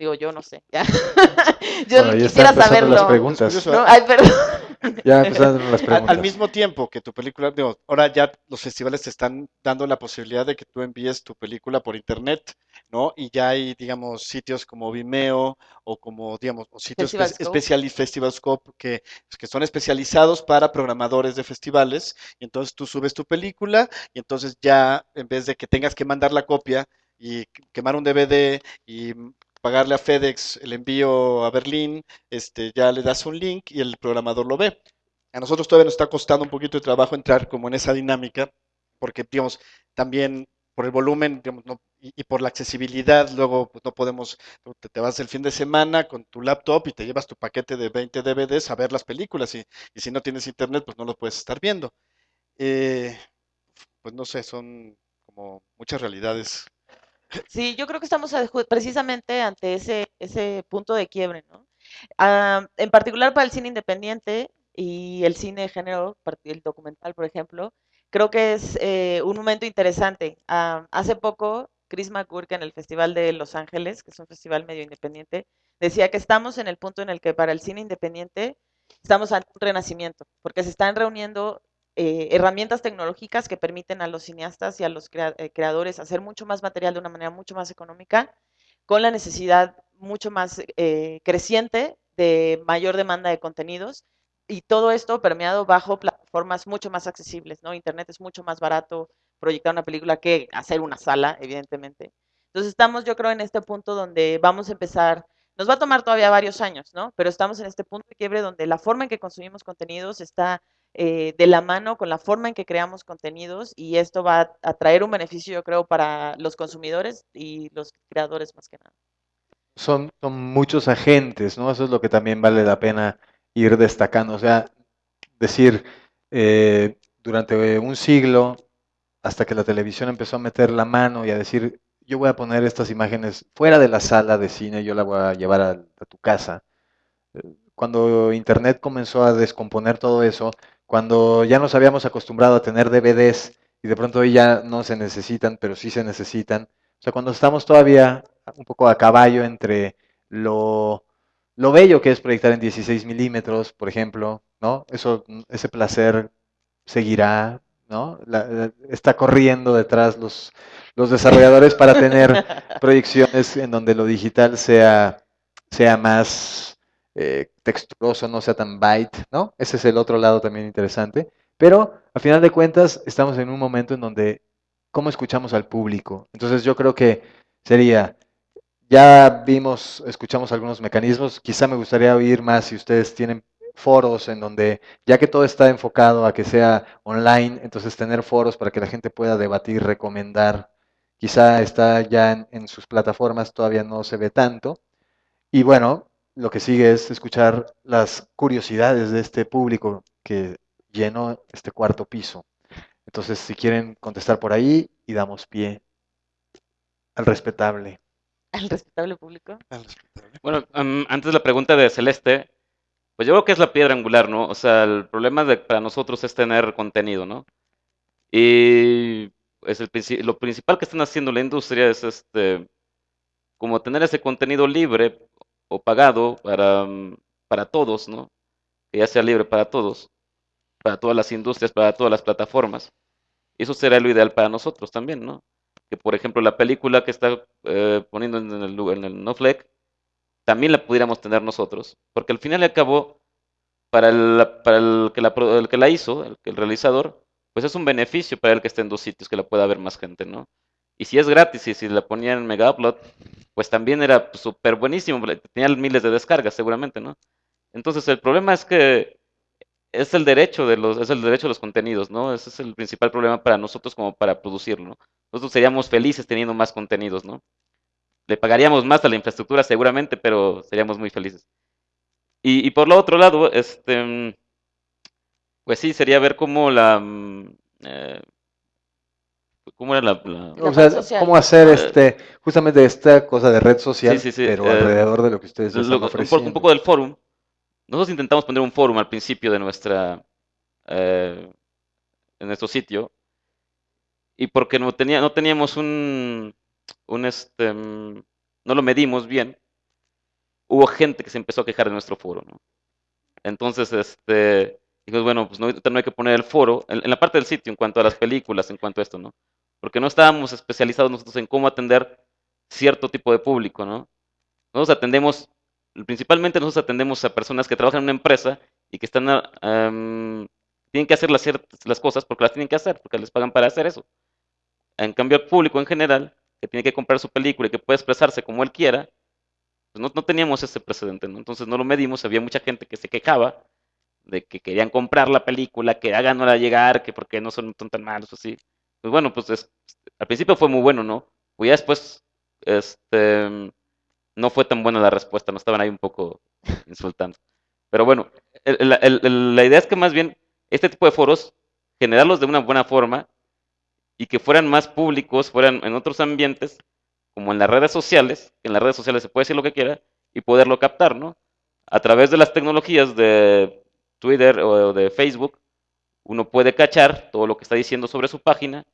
Digo, yo no sé. yo quisiera saberlo. Las preguntas. No, ay, perdón. Ya empezaron las preguntas. Al, mismo tiempo que tu película, digo, ahora ya los festivales te están dando la posibilidad de que tú envíes tu película por internet, ¿no? Y ya hay, digamos, sitios como Vimeo o como, digamos, o sitios especiales, Festivalscope, que, que son especializados para programadores de festivales. Y entonces tú subes tu película y entonces ya, en vez de que tengas que mandar la copia y quemar un DVD y pagarle a FedEx el envío a Berlín, este, ya le das un link y el programador lo ve. A nosotros todavía nos está costando un poquito de trabajo entrar como en esa dinámica, porque, digamos, también por el volumen y, por la accesibilidad, luego pues, no podemos, te, vas el fin de semana con tu laptop y te llevas tu paquete de 20 DVDs a ver las películas y, si no tienes internet, pues no lo puedes estar viendo. Eh, pues no sé, son como muchas realidades Sí, yo creo que estamos precisamente ante ese, ese punto de quiebre, ¿no? Ah, en particular para el cine independiente y el cine de género, el documental, por ejemplo, creo que es eh, un momento interesante. Ah, hace poco, Chris McGurk en el Festival de Los Ángeles, que es un festival medio independiente, decía que estamos en el punto en el que para el cine independiente estamos ante un renacimiento, porque se están reuniendo eh, herramientas tecnológicas que permiten a los cineastas y a los eh, creadores hacer mucho más material de una manera mucho más económica, con la necesidad mucho más eh, creciente de mayor demanda de contenidos y todo esto permeado bajo plataformas mucho más accesibles, ¿no? Internet es mucho más barato proyectar una película que hacer una sala, evidentemente. Entonces estamos, yo creo, en este punto donde vamos a empezar, nos va a tomar todavía varios años, ¿no? Pero estamos en este punto de quiebre donde la forma en que consumimos contenidos está eh, de la mano con la forma en que creamos contenidos y esto va a traer un beneficio, yo creo, para los consumidores y los creadores más que nada. Son, son muchos agentes, ¿no? Eso es lo que también vale la pena ir destacando. O sea, decir, eh, durante un siglo, hasta que la televisión empezó a meter la mano y a decir, yo voy a poner estas imágenes fuera de la sala de cine, yo la voy a llevar a, tu casa. Eh, cuando Internet comenzó a descomponer todo eso, cuando ya nos habíamos acostumbrado a tener DVDs y de pronto hoy ya no se necesitan, pero sí se necesitan. O sea, cuando estamos todavía un poco a caballo entre lo, lo bello que es proyectar en 16 milímetros, por ejemplo, ¿no? Eso, ese placer seguirá, ¿no? está corriendo detrás los, los desarrolladores para tener proyecciones en donde lo digital sea, sea más eh, texturoso, no sea tan byte, ¿no? Ese es el otro lado también interesante. Pero a final de cuentas estamos en un momento en donde, ¿cómo escuchamos al público? Entonces yo creo que sería, ya vimos, escuchamos algunos mecanismos, quizá me gustaría oír más si ustedes tienen foros en donde, ya que todo está enfocado a que sea online, entonces tener foros para que la gente pueda debatir, recomendar, quizá está ya en sus plataformas, todavía no se ve tanto. Y bueno, lo que sigue es escuchar las curiosidades de este público que llenó este cuarto piso. Entonces, si quieren contestar por ahí y damos pie al respetable. ¿Al respetable público? Bueno, antes de la pregunta de Celeste, pues yo creo que es la piedra angular, ¿no? O sea, el problema de, para nosotros es tener contenido, ¿no? Y es el, lo principal que están haciendo la industria es este como tener ese contenido libre o pagado para, mm, para todos, ¿no? Que ya sea libre para todos, para todas las industrias, para todas las plataformas. Eso será lo ideal para nosotros también, ¿no? Que por ejemplo la película que está eh, poniendo en el, en el también la pudiéramos tener nosotros. Porque al final y al cabo, para el, para el, que, la, el que la hizo, el, el realizador, pues es un beneficio para el que esté en dos sitios, que la pueda ver más gente, ¿no? Y si es gratis y si la ponían en Mega Upload, pues también era súper buenísimo, tenía miles de descargas seguramente, ¿no? Entonces el problema es que es el derecho de los, es el derecho de los contenidos, ¿no? Ese es el principal problema para nosotros como para producirlo, ¿no? Nosotros seríamos felices teniendo más contenidos, ¿no? Le pagaríamos más a la infraestructura seguramente, pero seríamos muy felices. Y, por lo otro lado, este, pues sí, sería ver cómo la, mm, eh, ¿Cómo era la, o sea, cómo hacer este, justamente esta cosa de red social, pero eh, alrededor de lo que ustedes están ofreciendo. Un, poco del fórum. Nosotros intentamos poner un fórum al principio de nuestra, eh, en nuestro sitio, y porque no, tenía, no teníamos un, un este, no lo medimos bien, hubo gente que se empezó a quejar de nuestro foro, ¿no? Entonces, este, dijimos, bueno, pues no, no hay que poner el foro en, la parte del sitio en cuanto a las películas, en cuanto a esto, ¿no? Porque no estábamos especializados nosotros en cómo atender cierto tipo de público, ¿no? Nosotros atendemos, principalmente nosotros atendemos a personas que trabajan en una empresa y que están, tienen que hacer las, las cosas porque las tienen que hacer, porque les pagan para hacer eso. En cambio, el público en general, que tiene que comprar su película y que puede expresarse como él quiera, pues no, teníamos ese precedente, ¿no? Entonces no lo medimos, había mucha gente que se quejaba de que querían comprar la película, que háganla llegar, que porque no son, tan malos así. Pues bueno, pues al principio fue muy bueno, ¿no? Pues ya después, este, no fue tan buena la respuesta, nos estaban ahí un poco insultando. Pero bueno, la idea es que más bien este tipo de foros, generarlos de una buena forma y que fueran más públicos, fueran en otros ambientes, como en las redes sociales, en las redes sociales se puede decir lo que quiera, y poderlo captar, ¿no? A través de las tecnologías de Twitter o de Facebook, uno puede cachar todo lo que está diciendo sobre su página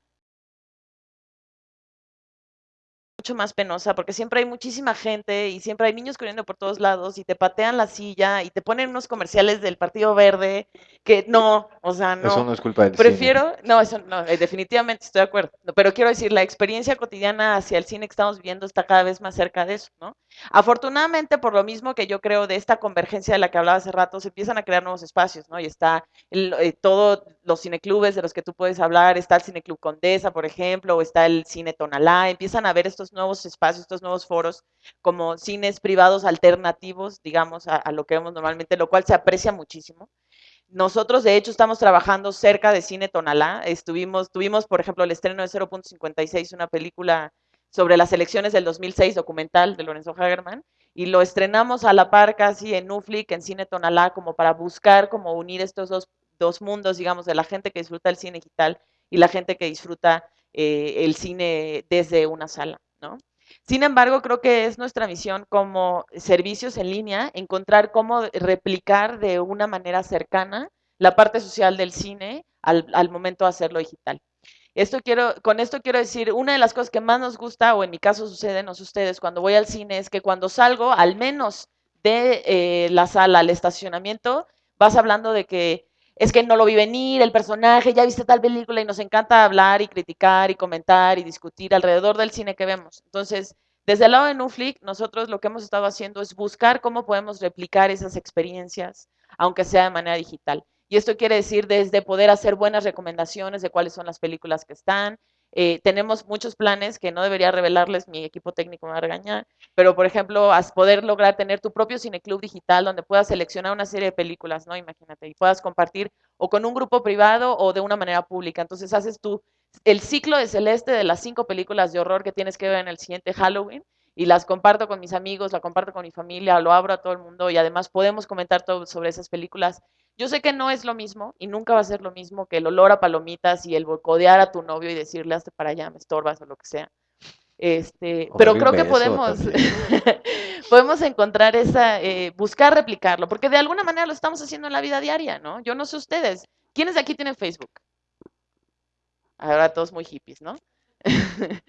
mucho más penosa porque siempre hay muchísima gente y siempre hay niños corriendo por todos lados y te patean la silla y te ponen unos comerciales del Partido Verde que no, o sea, no. Eso no es culpa del Prefiero, no, eso no, eh, definitivamente estoy de acuerdo. Pero quiero decir, la experiencia cotidiana hacia el cine que estamos viviendo está cada vez más cerca de eso, ¿no? Afortunadamente, por lo mismo que yo creo de esta convergencia de la que hablaba hace rato, se empiezan a crear nuevos espacios, ¿no? Y está eh, todos los cineclubes de los que tú puedes hablar, está el Cineclub Condesa, por ejemplo, o está el Cine Tonalá, empiezan a ver estos nuevos espacios, estos nuevos foros como cines privados alternativos, digamos, a, lo que vemos normalmente, lo cual se aprecia muchísimo. Nosotros, de hecho, estamos trabajando cerca de Cine Tonalá. Estuvimos, tuvimos, por ejemplo, el estreno de 0.56, una película sobre las elecciones del 2006, documental de Lorenzo Hagerman, y lo estrenamos a la par casi en Uflic, en Cine Tonalá, como para buscar como unir estos dos, dos mundos, digamos, de la gente que disfruta el cine digital y la gente que disfruta eh, el cine desde una sala. Sin embargo, creo que es nuestra misión como servicios en línea encontrar cómo replicar de una manera cercana la parte social del cine al, momento de hacerlo digital. Esto quiero, con esto quiero decir, una de las cosas que más nos gusta, o en mi caso sucede, no ustedes, cuando voy al cine, es que cuando salgo, al menos de eh, la sala al estacionamiento, vas hablando de que es que no lo vi venir, el personaje, ya viste tal película y nos encanta hablar y criticar y comentar y discutir alrededor del cine que vemos. Entonces, desde el lado de Nuflick, nosotros lo que hemos estado haciendo es buscar cómo podemos replicar esas experiencias, aunque sea de manera digital. Y esto quiere decir desde poder hacer buenas recomendaciones de cuáles son las películas que están, eh, tenemos muchos planes que no debería revelarles, mi equipo técnico me va pero por ejemplo, poder lograr tener tu propio cineclub digital donde puedas seleccionar una serie de películas, ¿no? Imagínate, y puedas compartir o con un grupo privado o de una manera pública. Entonces haces tú el ciclo de Celeste de las cinco películas de horror que tienes que ver en el siguiente Halloween y las comparto con mis amigos, la comparto con mi familia, lo abro a todo el mundo y además podemos comentar todo sobre esas películas yo sé que no es lo mismo y nunca va a ser lo mismo que el olor a palomitas y el bocodear a tu novio y decirle hazte para allá, me estorbas o lo que sea. Este, pero creo que podemos, podemos encontrar esa, eh, buscar replicarlo, porque de alguna manera lo estamos haciendo en la vida diaria, ¿no? Yo no sé ustedes, ¿quiénes de aquí tienen Facebook? Ahora todos muy hippies, ¿no?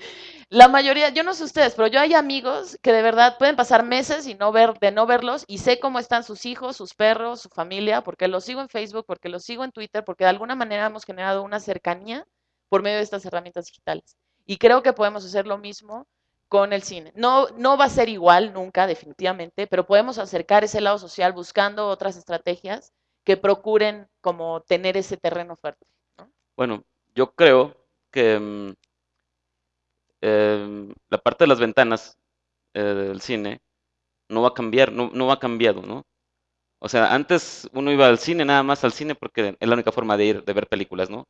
la mayoría, yo no sé ustedes, pero yo hay amigos que de verdad pueden pasar meses y no ver, de no verlos y sé cómo están sus hijos, sus perros, su familia, porque los sigo en Facebook, porque los sigo en Twitter, porque de alguna manera hemos generado una cercanía por medio de estas herramientas digitales. Y creo que podemos hacer lo mismo con el cine. No, no va a ser igual nunca, definitivamente, pero podemos acercar ese lado social buscando otras estrategias que procuren como tener ese terreno fuerte. Bueno, yo creo que Em, la parte de las ventanas eh, del cine no va a cambiar, no, no ha cambiado, ¿no? O sea, antes uno iba al cine, nada más al cine, porque es la única forma de ir, de ver películas, ¿no?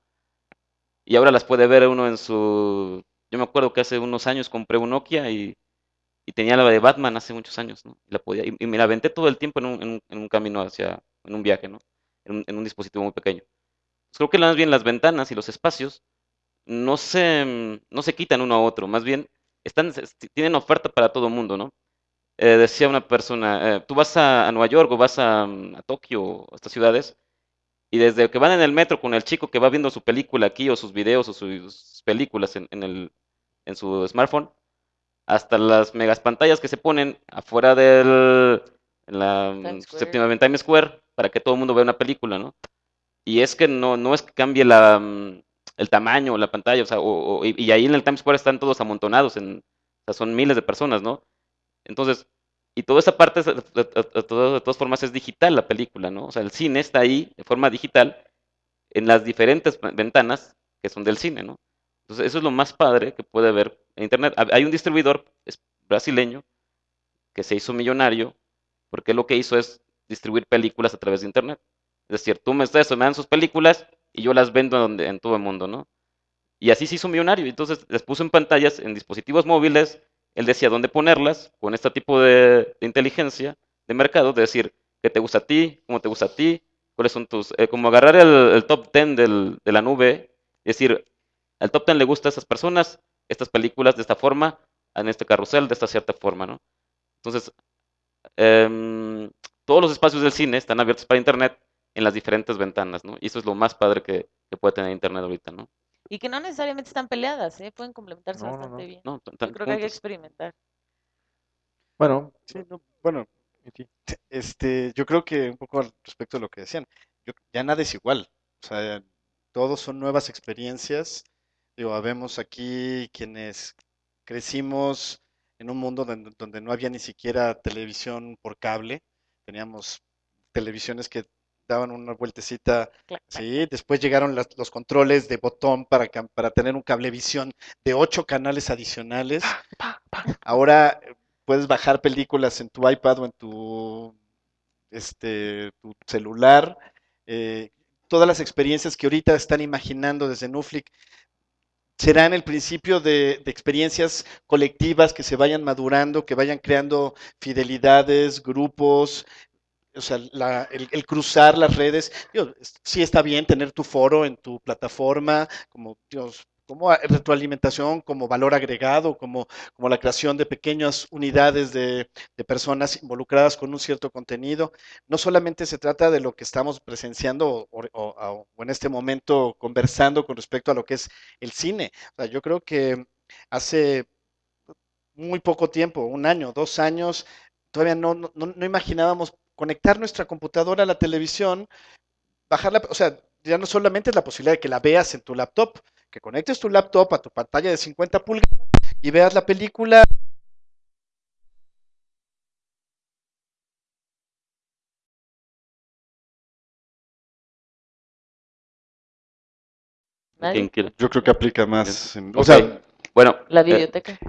Y ahora las puede ver uno en su... Yo me acuerdo que hace unos años compré un Nokia y, tenía la de Batman hace muchos años, ¿no? Y, la podía, y, me la aventé todo el tiempo en un, en un, camino hacia, en un viaje, ¿no? En un, en un dispositivo muy pequeño. Pues creo que más bien las ventanas y los espacios no se, no se quitan uno a otro, más bien están, tienen oferta para todo el mundo, ¿no? Eh, decía una persona, eh, tú vas a, Nueva York o vas a, a Tokio, a estas ciudades, y desde que van en el metro con el chico que va viendo su película aquí o sus videos o sus películas en, el, en su smartphone, hasta las megas pantallas que se ponen afuera del en la séptima Times Square para que todo el mundo vea una película, ¿no? Y es que no, no es que cambie la, el tamaño la pantalla, o sea, o- y, ahí en el Times Square están todos amontonados, en, son miles de personas, ¿no? Entonces, y toda esa parte, de, todas formas, es digital la película, ¿no? O sea, el cine está ahí de forma digital en las diferentes ventanas que son del cine, ¿no? Entonces, eso es lo más padre que puede ver en Internet. Hay un distribuidor brasileño que se hizo millonario porque lo que hizo es distribuir películas a través de Internet. Es decir, tú me, ustedes me dan sus películas y yo las vendo donde, en todo el mundo, ¿no? Y así se hizo millonario. Entonces les puso en pantallas, en dispositivos móviles, él decía dónde ponerlas con este tipo de, inteligencia de mercado, de decir qué te gusta a ti, cómo te gusta a ti, cuáles son tus... eh, como agarrar el, top 10 del- de la nube, decir, al top 10 le gusta a esas personas, estas películas de esta forma, en este carrusel de esta cierta forma, ¿no? Entonces, em, todos los espacios del cine están abiertos para Internet en las diferentes ventanas, ¿no? Y eso es lo más padre que, que puede tener Internet ahorita, ¿no? Y que no necesariamente están peleadas, ¿eh? Pueden complementarse No, bastante no. bien. No, tan- Yo creo que hay que juntos. experimentar. Bueno, Sí, no, bueno, este, yo creo que un poco al respecto de lo que decían, yo- ya nada es igual, o sea, todos son nuevas experiencias. Digo, habemos aquí quienes crecimos en un mundo donde, donde no había ni siquiera televisión por cable, teníamos televisiones que daban una vueltecita, sí, después llegaron las- los controles de botón para, para tener un cablevisión de ocho canales adicionales. Ahora eh, puedes bajar películas en tu iPad o en tu, este, tu celular. eh, todas las experiencias que ahorita están imaginando desde Nuflick serán el principio de, de experiencias colectivas que se vayan madurando, que vayan creando fidelidades, grupos. O sea, la- el, el cruzar las redes, digo, sí está bien tener tu foro en tu plataforma, como, Dios, como retroalimentación, como valor agregado, como, como la creación de pequeñas unidades de, de personas involucradas con un cierto contenido. No solamente se trata de lo que estamos presenciando o, o- o- en este momento conversando con respecto a lo que es el cine. O sea, yo creo que hace muy poco tiempo, un año, dos años, todavía no, no- no imaginábamos conectar nuestra computadora a la televisión, bajarla, o sea, ya no solamente es la posibilidad de que la veas en tu laptop, que conectes tu laptop a tu pantalla de 50 pulgadas y veas la película. ¿Nadie? ¿Quién quiere? Yo creo que aplica más, en, o sea, Bueno, La eh, biblioteca.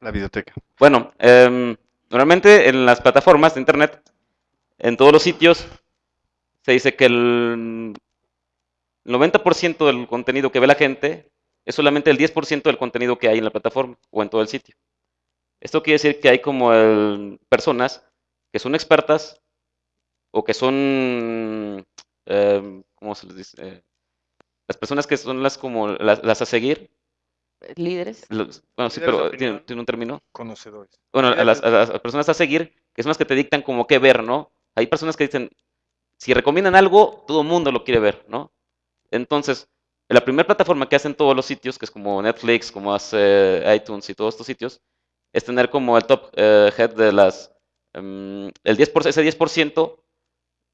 la videoteca. bueno, em, normalmente en las plataformas de internet, en todos los sitios, se dice que el 90% del contenido que ve la gente es solamente el 10% del contenido que hay en la plataforma o en todo el sitio. Esto quiere decir que hay como el- personas que son expertas o que son, em, ¿cómo se les dice? Eh, las personas que son las como las, las a seguir, Líderes. los- bueno, sí, pero tiene, tiene un término. Conocedores. Bueno, las, a las personas a seguir, que son las que te dictan como qué ver, ¿no? Hay personas que dicen, si recomiendan algo, todo el mundo lo quiere ver, ¿no? Entonces, la primera plataforma que hacen todos los sitios, que es como Netflix, como hace iTunes y todos estos sitios, es tener como el top eh, head de las, em, el 10%, ese 10%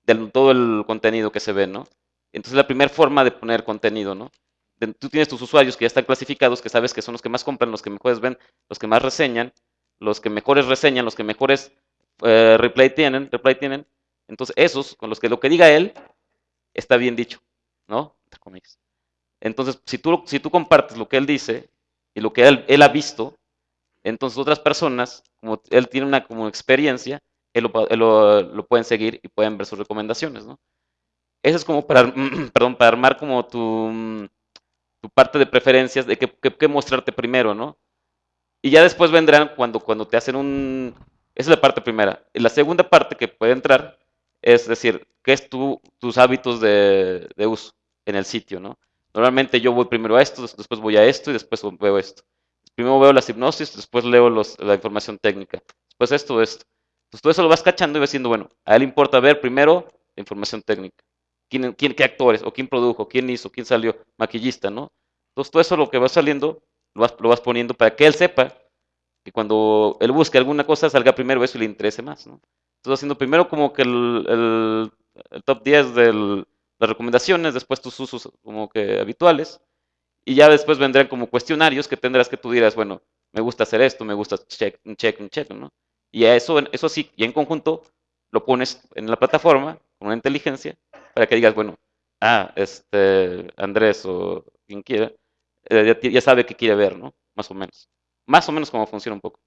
de todo el contenido que se ve, ¿no? Entonces, la primera forma de poner contenido, ¿no? Tú tienes tus usuarios que ya están clasificados, que sabes que son los que más compran, los que mejores ven, los que más reseñan, los que mejores reseñan, los que mejores eh, replay tienen, replay tienen. Entonces, esos, con los que lo que diga él, está bien dicho, ¿no? Entonces, si tú, si tú compartes lo que él dice y lo que él, él ha visto, entonces otras personas, como él tiene una como experiencia, él lo, lo- pueden seguir y pueden ver sus recomendaciones, ¿no? Eso es como para, perdón, para armar como tu, tu parte de preferencias, de qué mostrarte primero, ¿no? Y ya después vendrán cuando, cuando te hacen un... Esa es la parte primera. Y la segunda parte que puede entrar es decir, qué es tu, tus hábitos de, de uso en el sitio, ¿no? Normalmente yo voy primero a esto, des- después voy a esto y después veo esto. Primero veo las hipnosis, después leo los- la información técnica, después esto, esto. Entonces todo eso lo vas cachando y vas diciendo, bueno, a él importa ver primero la información técnica. ¿Quién, quién, ¿Qué actores? ¿O quién produjo? ¿Quién hizo? ¿Quién salió? Maquillista, ¿no? Entonces todo eso lo que va saliendo lo vas, lo vas poniendo para que él sepa que cuando él busque alguna cosa salga primero eso y le interese más, ¿no? Entonces haciendo primero como que el, top 10 de las recomendaciones, después tus usos como que habituales, y ya después vendrán como cuestionarios que tendrás que tú dirás, bueno, me gusta hacer esto, me gusta check, un check, un check, ¿no? Y a eso, eso sí, y en conjunto lo pones en la plataforma con una inteligencia para que digas, bueno, ah, este, Andrés o quien quiera, eh, ya, sabe qué quiere ver, ¿no? Más o menos. Más o menos cómo funciona un poco.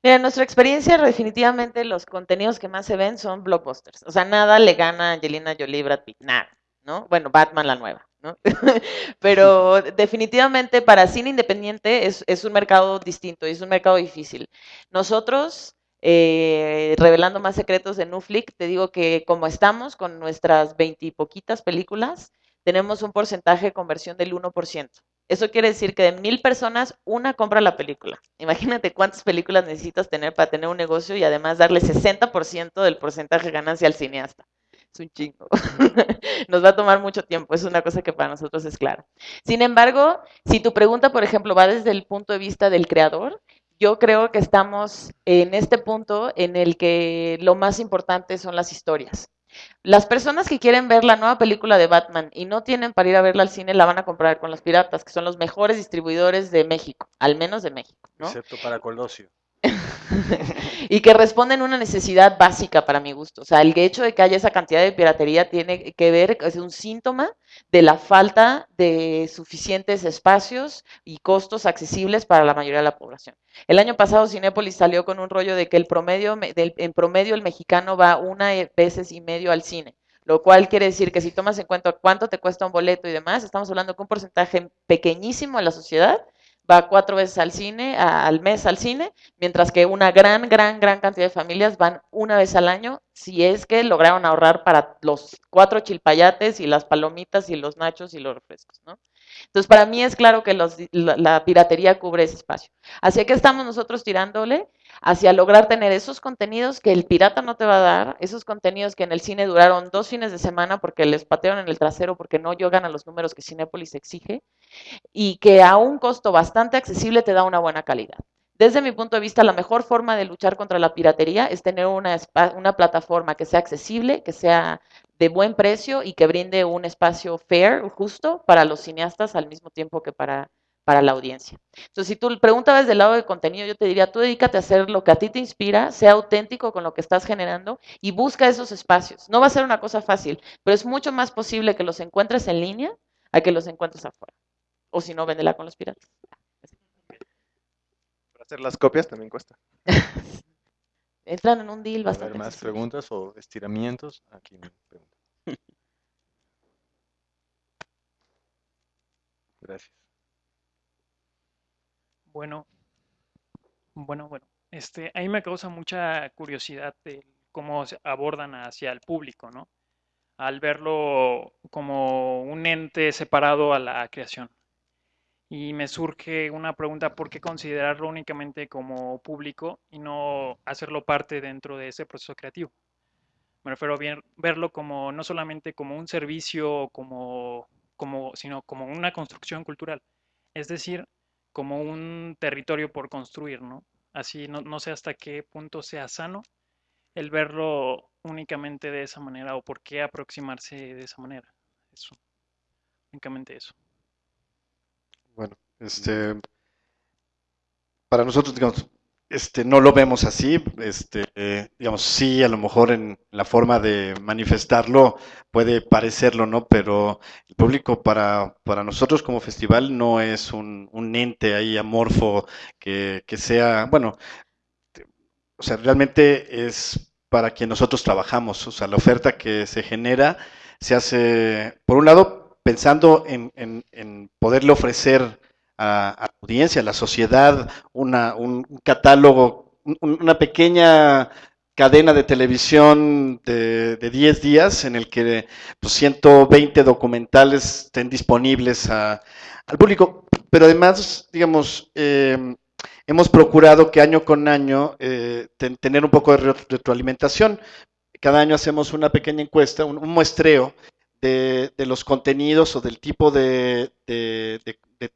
Mira, en nuestra experiencia, definitivamente los contenidos que más se ven son blockbusters. O sea, nada le gana a Angelina Jolie, Brad Pitt, nada, ¿no? Bueno, Batman la nueva, ¿no? Pero definitivamente para cine independiente es, es un mercado distinto y es un mercado difícil. Nosotros eh, revelando más secretos de Nuflix, te digo que como estamos con nuestras veintipoquitas películas, tenemos un porcentaje de conversión del 1%. Eso quiere decir que de mil personas, una compra la película. Imagínate cuántas películas necesitas tener para tener un negocio y además darle 60% del porcentaje de ganancia al cineasta. Es un chingo. Nos va a tomar mucho tiempo, es una cosa que para nosotros es clara. Sin embargo, si tu pregunta, por ejemplo, va desde el punto de vista del creador, yo creo que estamos en este punto en el que lo más importante son las historias. Las personas que quieren ver la nueva película de Batman y no tienen para ir a verla al cine, la van a comprar con los piratas, que son los mejores distribuidores de México, al menos de México. Excepto para Colosio. y que responden una necesidad básica para mi gusto. O sea, el hecho de que haya esa cantidad de piratería tiene que ver, es un síntoma de la falta de suficientes espacios y costos accesibles para la mayoría de la población. El año pasado Cinépolis salió con un rollo de que el promedio, en promedio el mexicano va una veces y medio al cine lo cual quiere decir que si tomas en cuenta cuánto te cuesta un boleto y demás, estamos hablando que un porcentaje pequeñísimo de la sociedad va cuatro veces al cine, al mes al cine, mientras que una gran, gran, gran cantidad de familias van una vez al año, si es que lograron ahorrar para los cuatro chilpayates y las palomitas y los nachos y los refrescos, ¿no? Entonces, para mí es claro que la, piratería cubre ese espacio. Así que estamos nosotros tirándole hacia lograr tener esos contenidos que el pirata no te va a dar, esos contenidos que en el cine duraron dos fines de semana porque les patearon en el trasero porque no llegan a los números que Cinépolis exige y que a un costo bastante accesible te da una buena calidad. Desde mi punto de vista, la mejor forma de luchar contra la piratería es tener una, una plataforma que sea accesible, que sea de buen precio y que brinde un espacio fair, justo, para los cineastas al mismo tiempo que para para la audiencia. Entonces, si tú preguntas desde el lado del contenido, yo te diría, tú dedícate a hacer lo que a ti te inspira, sea auténtico con lo que estás generando y busca esos espacios. No va a ser una cosa fácil, pero es mucho más posible que los encuentres en línea a que los encuentres afuera. O si no, véndela con los piratas. Para hacer las copias también cuesta. Entran en un deal bastante. más preguntas o estiramientos? Aquí me Gracias. Bueno, bueno, bueno. Este, ahí me causa mucha curiosidad de cómo se abordan hacia el público, ¿no? Al verlo como un ente separado a la creación. Y me surge una pregunta, ¿por qué considerarlo únicamente como público y no hacerlo parte dentro de ese proceso creativo? Me refiero a verlo como no solamente como un servicio, como, como, sino como una construcción cultural. Es decir, como un territorio por construir, ¿no? Así no, sé hasta qué punto sea sano el verlo únicamente de esa manera o por qué aproximarse de esa manera. Eso, únicamente eso. Bueno, este, para nosotros, digamos, este, no lo vemos así, este, digamos, sí, a lo mejor en la forma de manifestarlo puede parecerlo, ¿no? Pero el público para, para nosotros como festival no es un, un ente ahí amorfo que, que sea, bueno, o sea, realmente es para quien nosotros trabajamos, o sea, la oferta que se genera se hace, por un lado, pensando en, en, en poderle ofrecer a, la audiencia, a la sociedad, una, un catálogo, una pequeña cadena de televisión de, de 10 días en el que pues, 120 documentales estén disponibles al público. Pero además, digamos, em, hemos procurado que año con año eh, tener un poco de retroalimentación. Cada año hacemos una pequeña encuesta, un muestreo de, los contenidos o del tipo de,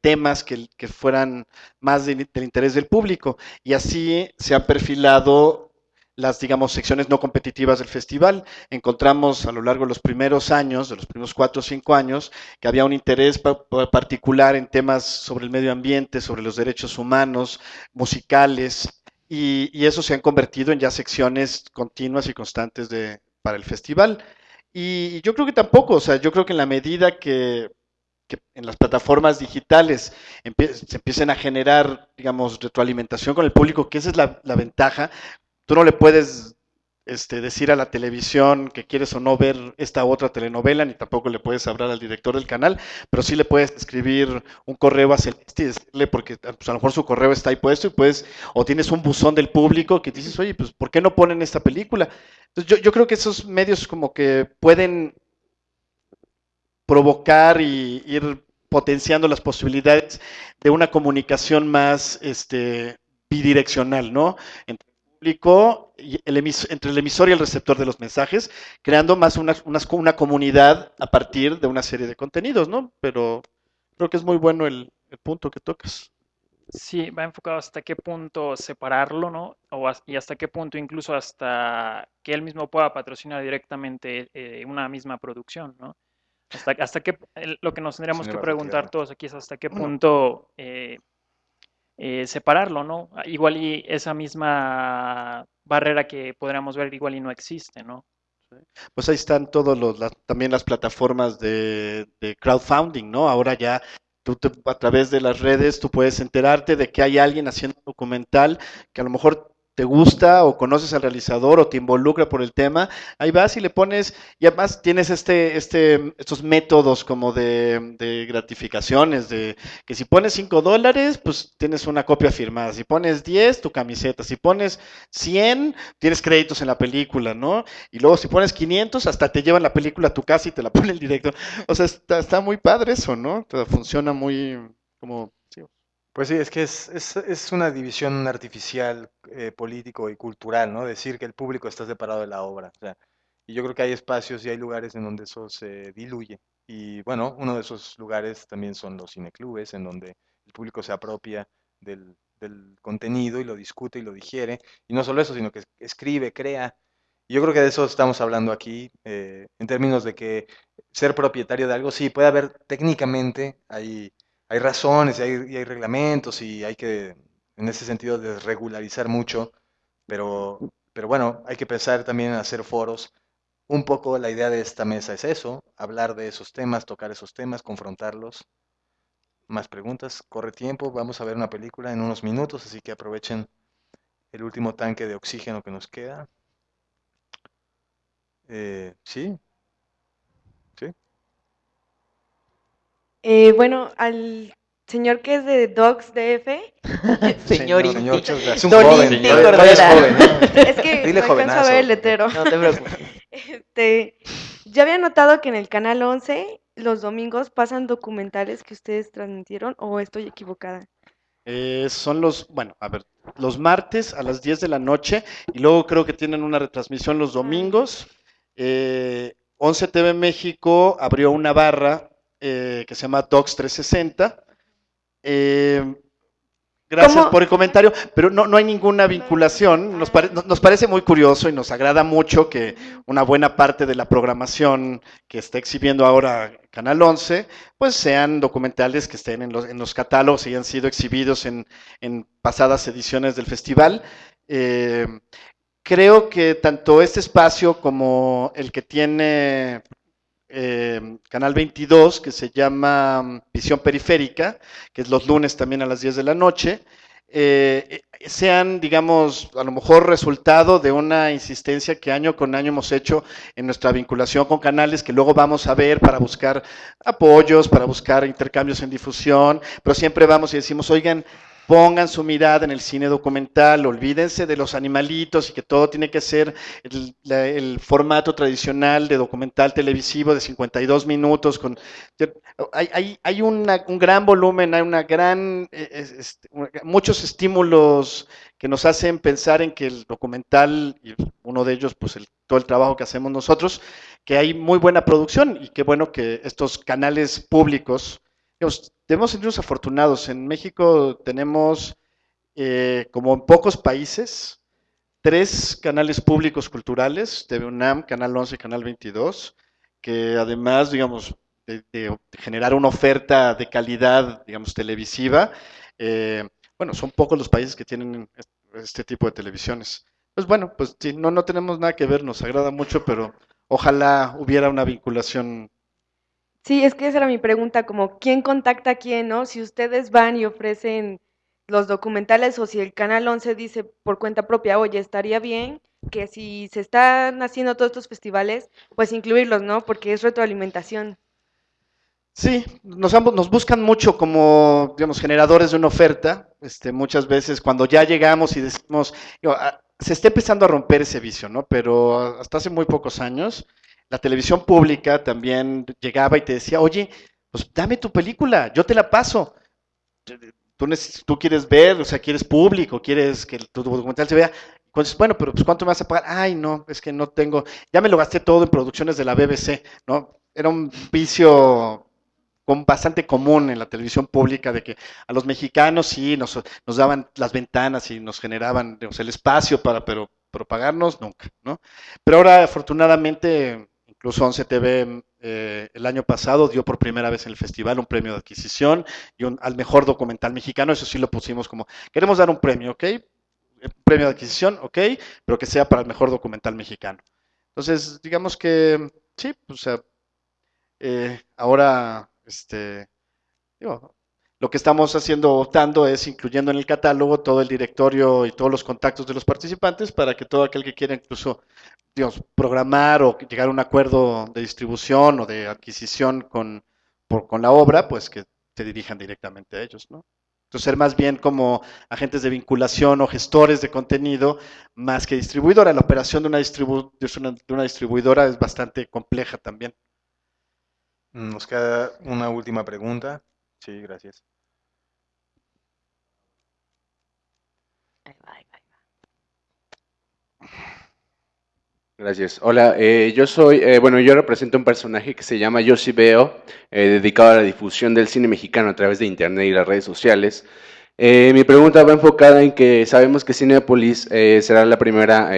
temas que, fueran más del interés del público. Y así se han perfilado las, digamos, secciones no competitivas del festival. Encontramos a lo largo de los primeros años, de los primeros cuatro o cinco años, que había un interés particular en temas sobre el medio ambiente, sobre los derechos humanos, musicales, y, y, eso se han convertido en ya secciones continuas y constantes de, para el festival. Y yo creo que tampoco, o sea, yo creo que en la medida que, en las plataformas digitales se empiecen a generar, digamos, retroalimentación con el público, que esa es la, la ventaja, tú no le puedes este, decir a la televisión que quieres o no ver esta otra telenovela, ni tampoco le puedes hablar al director del canal, pero sí le puedes escribir un correo a Celeste y decirle, porque pues, a lo mejor su correo está ahí puesto y puedes, o tienes un buzón del público que dices, oye, pues ¿por qué no ponen esta película? Entonces yo, creo que esos medios como que pueden provocar y ir potenciando las posibilidades de una comunicación más este, bidireccional, ¿no? El emisor y el receptor de los mensajes, creando más una, una, comunidad a partir de una serie de contenidos, ¿no? Pero creo que es muy bueno el, punto que tocas. Sí, va enfocado hasta qué punto separarlo, ¿no? O, y hasta qué punto incluso hasta que él mismo pueda patrocinar directamente eh, una misma producción, ¿no? Hasta, hasta qué, lo que nos tendríamos que preguntar todos aquí es hasta qué punto eh, eh, separarlo, ¿no? Igual y esa misma barrera que podríamos ver igual y no existe, ¿no? Pues ahí están todos los, también las plataformas de, crowdfunding, ¿no? Ahora ya tú a través de las redes tú puedes enterarte de que hay alguien haciendo un documental que a lo mejor te gusta o conoces al realizador o te involucra por el tema, ahí vas y le pones, y además tienes este, este, estos métodos como de, de gratificaciones, de que si pones 5 dólares, pues tienes una copia firmada, si pones 10, tu camiseta, si pones 100, tienes créditos en la película, ¿no? Y luego si pones 500, hasta te llevan la película a tu casa y te la pone el director. O sea, está, está muy padre eso, ¿no? Funciona muy como pues sí, es que es, es, es una división artificial, eh, político y cultural, ¿no? Decir que el público está separado de la obra. Y yo creo que hay espacios y hay lugares en donde eso se diluye. Y bueno, uno de esos lugares también son los cineclubes, en donde el público se apropia del, del contenido y lo discute y lo digiere. Y no solo eso, sino que escribe, crea. Y yo creo que de eso estamos hablando aquí, eh, en términos de que ser propietario de algo, sí, puede haber técnicamente, hay hay razones y hay, reglamentos y hay que, en ese sentido, desregularizar mucho, pero, pero bueno, hay que pensar también en hacer foros. Un poco la idea de esta mesa es eso, hablar de esos temas, tocar esos temas, confrontarlos. Más preguntas, corre tiempo, vamos a ver una película en unos minutos, así que aprovechen el último tanque de oxígeno que nos queda. Eh, ¿Sí? Eh, bueno, al señor que es de Dogs DF. señor, señor, es un joven, es joven. Es que Dile no alcanzo a ver el letero. No te preocupes. Este, ya había notado que en el canal 11 los domingos pasan documentales que ustedes transmitieron o estoy equivocada. Eh, son los, bueno, a ver, los martes a las 10 de la noche y luego creo que tienen una retransmisión los ah. domingos. Eh, 11 TV México abrió una barra eh, que se llama Docs 360. Eh, gracias por el comentario, pero no, no hay ninguna vinculación. Nos, nos, parece muy curioso y nos agrada mucho que una buena parte de la programación que está exhibiendo ahora Canal 11, pues sean documentales que estén en los, en los catálogos y hayan sido exhibidos en, en pasadas ediciones del festival. Eh, creo que tanto este espacio como el que tiene Em, Canal 22 que se llama mm, Visión Periférica, que es los lunes también a las 10 de la noche, eh, eh, sean, digamos, a lo mejor resultado de una insistencia que año con año hemos hecho en nuestra vinculación con canales que luego vamos a ver para buscar apoyos, para buscar intercambios en difusión, pero siempre vamos y decimos, oigan, pongan su mirada en el cine documental, olvídense de los animalitos y que todo tiene que ser el, formato tradicional de documental televisivo de 52 minutos. Con, hay, hay, un gran volumen, hay una gran, eh, este, muchos estímulos que nos hacen pensar en que el documental, y uno de ellos, pues todo el trabajo que hacemos nosotros, que hay muy buena producción y qué bueno que estos canales públicos, debemos sentirnos afortunados. En México tenemos, eh, como en pocos países, tres canales públicos culturales, TV UNAM, Canal 11 y Canal 22, que además, digamos, de, generar una oferta de calidad, digamos, televisiva, eh, bueno, son pocos los países que tienen este tipo de televisiones. Pues bueno, pues sí, no, no tenemos nada que ver, nos agrada mucho, pero ojalá hubiera una vinculación Sí, es que esa era mi pregunta, como quién contacta a quién, ¿no? Si ustedes van y ofrecen los documentales o si el Canal 11 dice por cuenta propia, oye, estaría bien que si se están haciendo todos estos festivales, pues incluirlos, ¿no? Porque es retroalimentación. Sí, nos, nos buscan mucho como, digamos, generadores de una oferta. Este, muchas veces cuando ya llegamos y decimos, ah, se está empezando a romper ese vicio, ¿no? Pero hasta hace muy pocos años, la televisión pública también llegaba y te decía, oye, pues dame tu película, yo te la paso. Tú, tú quieres ver, o sea, quieres público, quieres que tu documental se vea. Entonces, bueno, pero pues ¿cuánto me vas a pagar? Ay, no, es que no tengo, ya me lo gasté todo en producciones de la BBC, ¿no? Era un vicio con bastante común en la televisión pública de que a los mexicanos sí nos, nos daban las ventanas y nos generaban el espacio para, pero, pero pagarnos nunca, ¿no? Pero ahora afortunadamente Incluso 11 TV eh, el año pasado dio por primera vez en el festival un premio de adquisición y al mejor documental mexicano. Eso sí lo pusimos como, queremos dar un premio, ¿ok? Eh, premio de adquisición, ok, pero que sea para el mejor documental mexicano. Entonces, digamos que sí, o sea, eh, ahora, este, digo, lo que estamos haciendo, optando, es incluyendo en el catálogo todo el directorio y todos los contactos de los participantes para que todo aquel que quiera incluso digamos, programar o llegar a un acuerdo de distribución o de adquisición con, con la obra, pues que se dirijan directamente a ellos, ¿no? Entonces, ser más bien como agentes de vinculación o gestores de contenido, más que distribuidora. La operación de una, de una distribuidora es bastante compleja también. Nos queda una última pregunta. Sí, gracias. Gracias. Hola, eh, yo soy, eh, bueno, yo represento un personaje que se llama Yoshi Veo, eh, dedicado a la difusión del cine mexicano a través de internet y las redes sociales. mi pregunta va enfocada en que sabemos que Cinepolis será la primera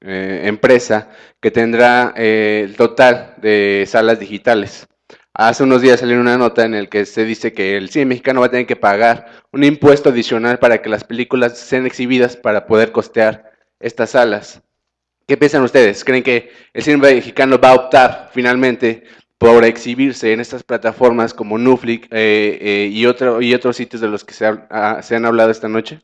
empresa que tendrá el total de salas digitales. Hace unos días salió una nota en la que se dice que el cine mexicano va a tener que pagar un impuesto adicional para que las películas sean exhibidas para poder costear estas salas. ¿Qué piensan ustedes? ¿Creen que el cine mexicano va a optar finalmente por exhibirse en estas plataformas como Netflix eh, eh, y, y otros sitios de los que se, ah, se han hablado esta noche?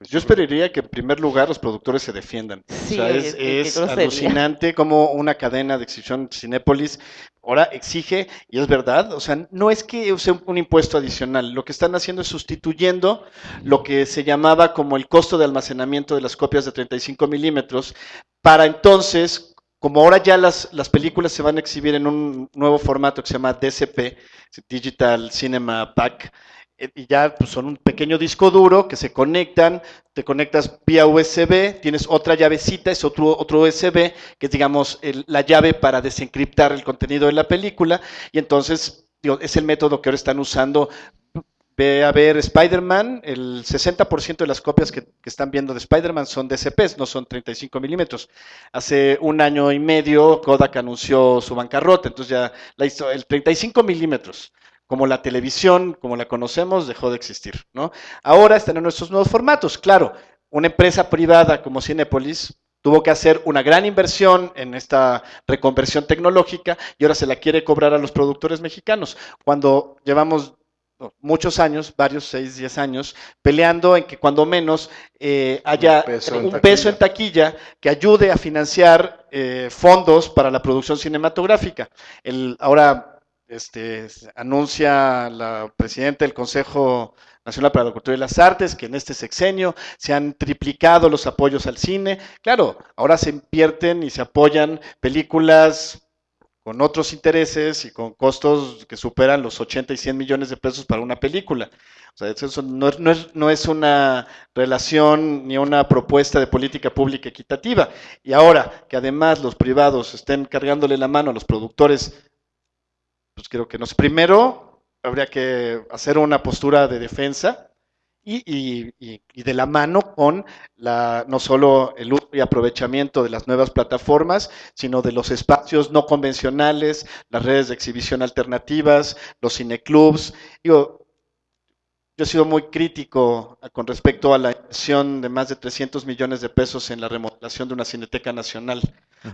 Pues yo esperaría que en primer lugar los productores se defiendan. o sea, es, alucinante como una cadena de exhibición Cinépolis ahora exige, y es verdad, o sea, no es que use un impuesto adicional, lo que están haciendo es sustituyendo lo que se llamaba como el costo de almacenamiento de las copias de 35 milímetros, para entonces, como ahora ya las, las películas se van a exhibir en un nuevo formato que se llama DCP, Digital Cinema Pack, y ya pues, son un pequeño disco duro que se conectan, te conectas vía USB, tienes otra llavecita, es otro, otro USB, que es digamos la llave para desencriptar el contenido de la película, y entonces es el método que ahora están usando. Ve a ver Spider-Man, el 60% de las copias que, están viendo de Spider-Man son DCPs, no son 35 milímetros. Hace un año y medio Kodak anunció su bancarrota, entonces ya la hizo el 35 milímetros como la televisión, como la conocemos, dejó de existir, ¿no? Ahora están en nuestros nuevos formatos. Claro, una empresa privada como Cinepolis tuvo que hacer una gran inversión en esta reconversión tecnológica y ahora se la quiere cobrar a los productores mexicanos, cuando llevamos muchos años, varios, seis, diez años, peleando en que cuando menos eh, haya un peso, en taquilla que ayude a financiar eh, fondos para la producción cinematográfica. El, ahora este, anuncia la presidenta del Consejo Nacional para la Cultura y las Artes que en este sexenio se han triplicado los apoyos al cine. Claro, ahora se invierten y se apoyan películas con otros intereses y con costos que superan los 80 y 100 millones de pesos para una película. O sea, eso no, no, es, no es una relación ni una propuesta de política pública equitativa. Y ahora que además los privados estén cargándole la mano a los productores, pues creo que no es. Primero, habría que hacer una postura de defensa y, de la mano con la, no solo el uso y aprovechamiento de las nuevas plataformas, sino de los espacios no convencionales, las redes de exhibición alternativas, los cineclubs. Yo he sido muy crítico con respecto a la inversión de más de 300 millones de pesos en la remodelación de una cineteca nacional.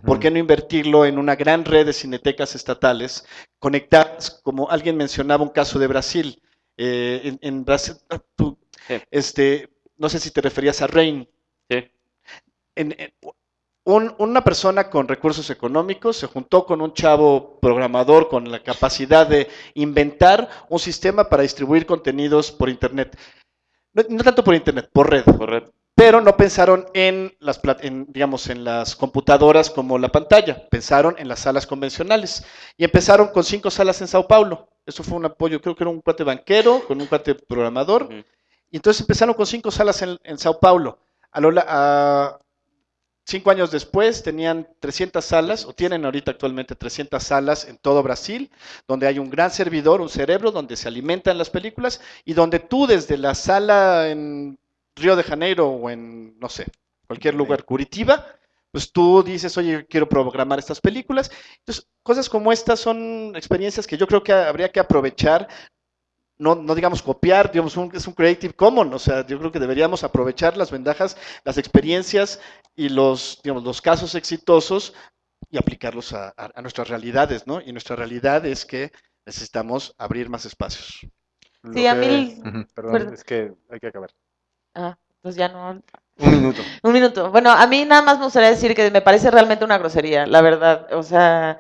¿Por qué no invertirlo en una gran red de cinetecas estatales conectadas, como alguien mencionaba un caso de Brasil? Eh, en, Brasil, este, no sé si te referías a Rain. Sí. una persona con recursos económicos se juntó con un chavo programador con la capacidad de inventar un sistema para distribuir contenidos por Internet. No, tanto por Internet, por red. Por red. Pero no pensaron en las, digamos, en las computadoras como la pantalla, pensaron en las salas convencionales. Y empezaron con cinco salas en Sao Paulo. Eso fue un apoyo, creo que era un cuate banquero con un cuate programador. Y entonces empezaron con cinco salas en, Sao Paulo. A, cinco años después tenían 300 salas, o tienen ahorita actualmente 300 salas en todo Brasil, donde hay un gran servidor, un cerebro, donde se alimentan las películas y donde tú desde la sala en Río de Janeiro o en, no sé, cualquier lugar, Curitiba, pues tú dices, oye, quiero programar estas películas. Entonces, cosas como estas son experiencias que yo creo que habría que aprovechar no, no digamos copiar, digamos, es un Creative Commons, o sea, yo creo que deberíamos aprovechar las ventajas, las experiencias y los, digamos, los casos exitosos y aplicarlos a, nuestras realidades, ¿no? Y nuestra realidad es que necesitamos abrir más espacios. Sí, a mí... Perdón, es que hay que acabar. Ah, pues ya no... Un minuto. Un minuto. Bueno, a mí nada más me gustaría decir que me parece realmente una grosería, la verdad. O sea,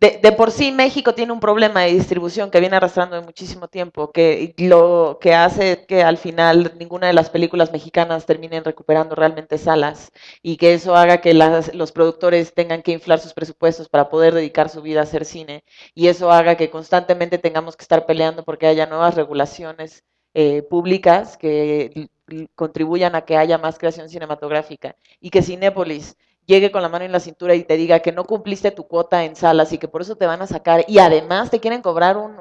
de, por sí México tiene un problema de distribución que viene arrastrando de muchísimo tiempo, que lo que hace que al final ninguna de las películas mexicanas terminen recuperando realmente salas y que eso haga que los productores tengan que inflar sus presupuestos para poder dedicar su vida a hacer cine y eso haga que constantemente tengamos que estar peleando porque haya nuevas regulaciones eh, públicas que contribuyan a que haya más creación cinematográfica y que Cinépolis llegue con la mano en la cintura y te diga que no cumpliste tu cuota en salas y que por eso te van a sacar y además te quieren cobrar un,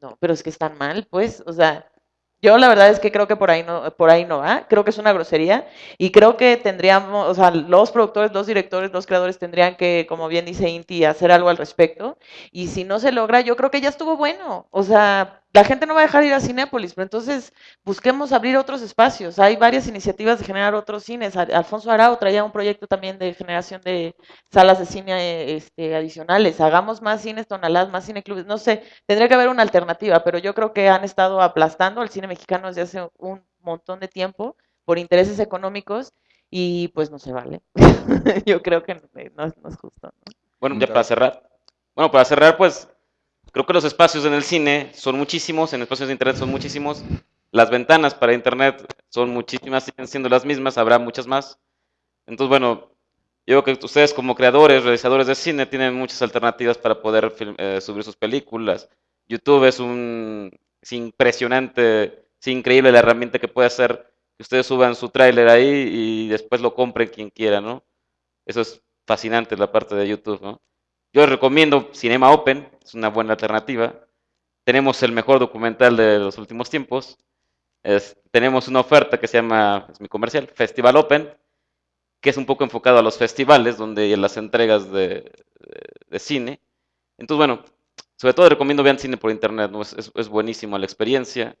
no, pero es que están mal, pues, o sea, yo la verdad es que creo que por ahí no, por ahí no va, creo que es una grosería y creo que tendríamos, o sea, los productores, los directores, los creadores tendrían que, como bien dice Inti, hacer algo al respecto y si no se logra, yo creo que ya estuvo bueno, o sea, la gente no va a dejar de ir a Cinépolis, pero entonces busquemos abrir otros espacios. Hay varias iniciativas de generar otros cines. Alfonso Arau traía un proyecto también de generación de salas de cine este, adicionales. Hagamos más cines tonalás, más cineclubes. No sé, tendría que haber una alternativa, pero yo creo que han estado aplastando al cine mexicano desde hace un montón de tiempo por intereses económicos y pues no se vale. yo creo que no, es justo. Bueno, ya para cerrar. Bueno, para cerrar, pues Creo que los espacios en el cine son muchísimos, en espacios de internet son muchísimos. Las ventanas para internet son muchísimas, siguen siendo las mismas, habrá muchas más. Entonces, bueno, yo creo que ustedes como creadores, realizadores de cine, tienen muchas alternativas para poder eh, subir sus películas. YouTube es un es impresionante, es increíble la herramienta que puede hacer que ustedes suban su tráiler ahí y después lo compren quien quiera, ¿no? Eso es fascinante la parte de YouTube, ¿no? Yo recomiendo Cinema Open, es una buena alternativa. Tenemos el mejor documental de los últimos tiempos. tenemos una oferta que se llama, es mi comercial, Festival Open, que es un poco enfocado a los festivales, donde las entregas de, cine. Entonces, bueno, sobre todo recomiendo vean cine por internet, ¿no? es, es, buenísimo la experiencia.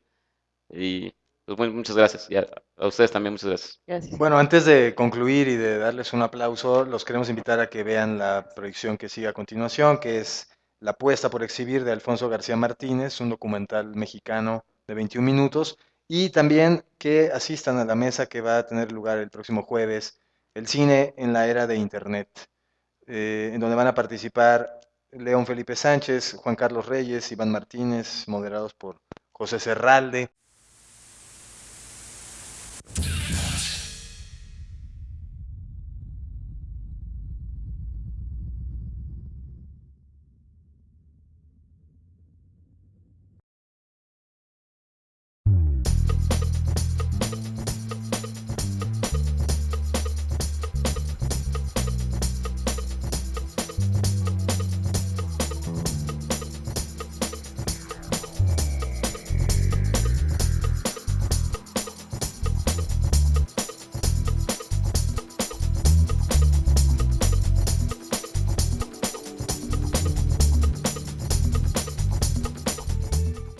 Y pues muchas gracias. Y a, ustedes también muchas gracias. Bueno, antes de concluir y de darles un aplauso, los queremos invitar a que vean la proyección que sigue a continuación, que es La apuesta por exhibir de Alfonso García Martínez, un documental mexicano de 21 minutos, y también que asistan a la mesa que va a tener lugar el próximo jueves, el cine en la era de Internet, eh, en donde van a participar León Felipe Sánchez, Juan Carlos Reyes, Iván Martínez, moderados por José Serralde.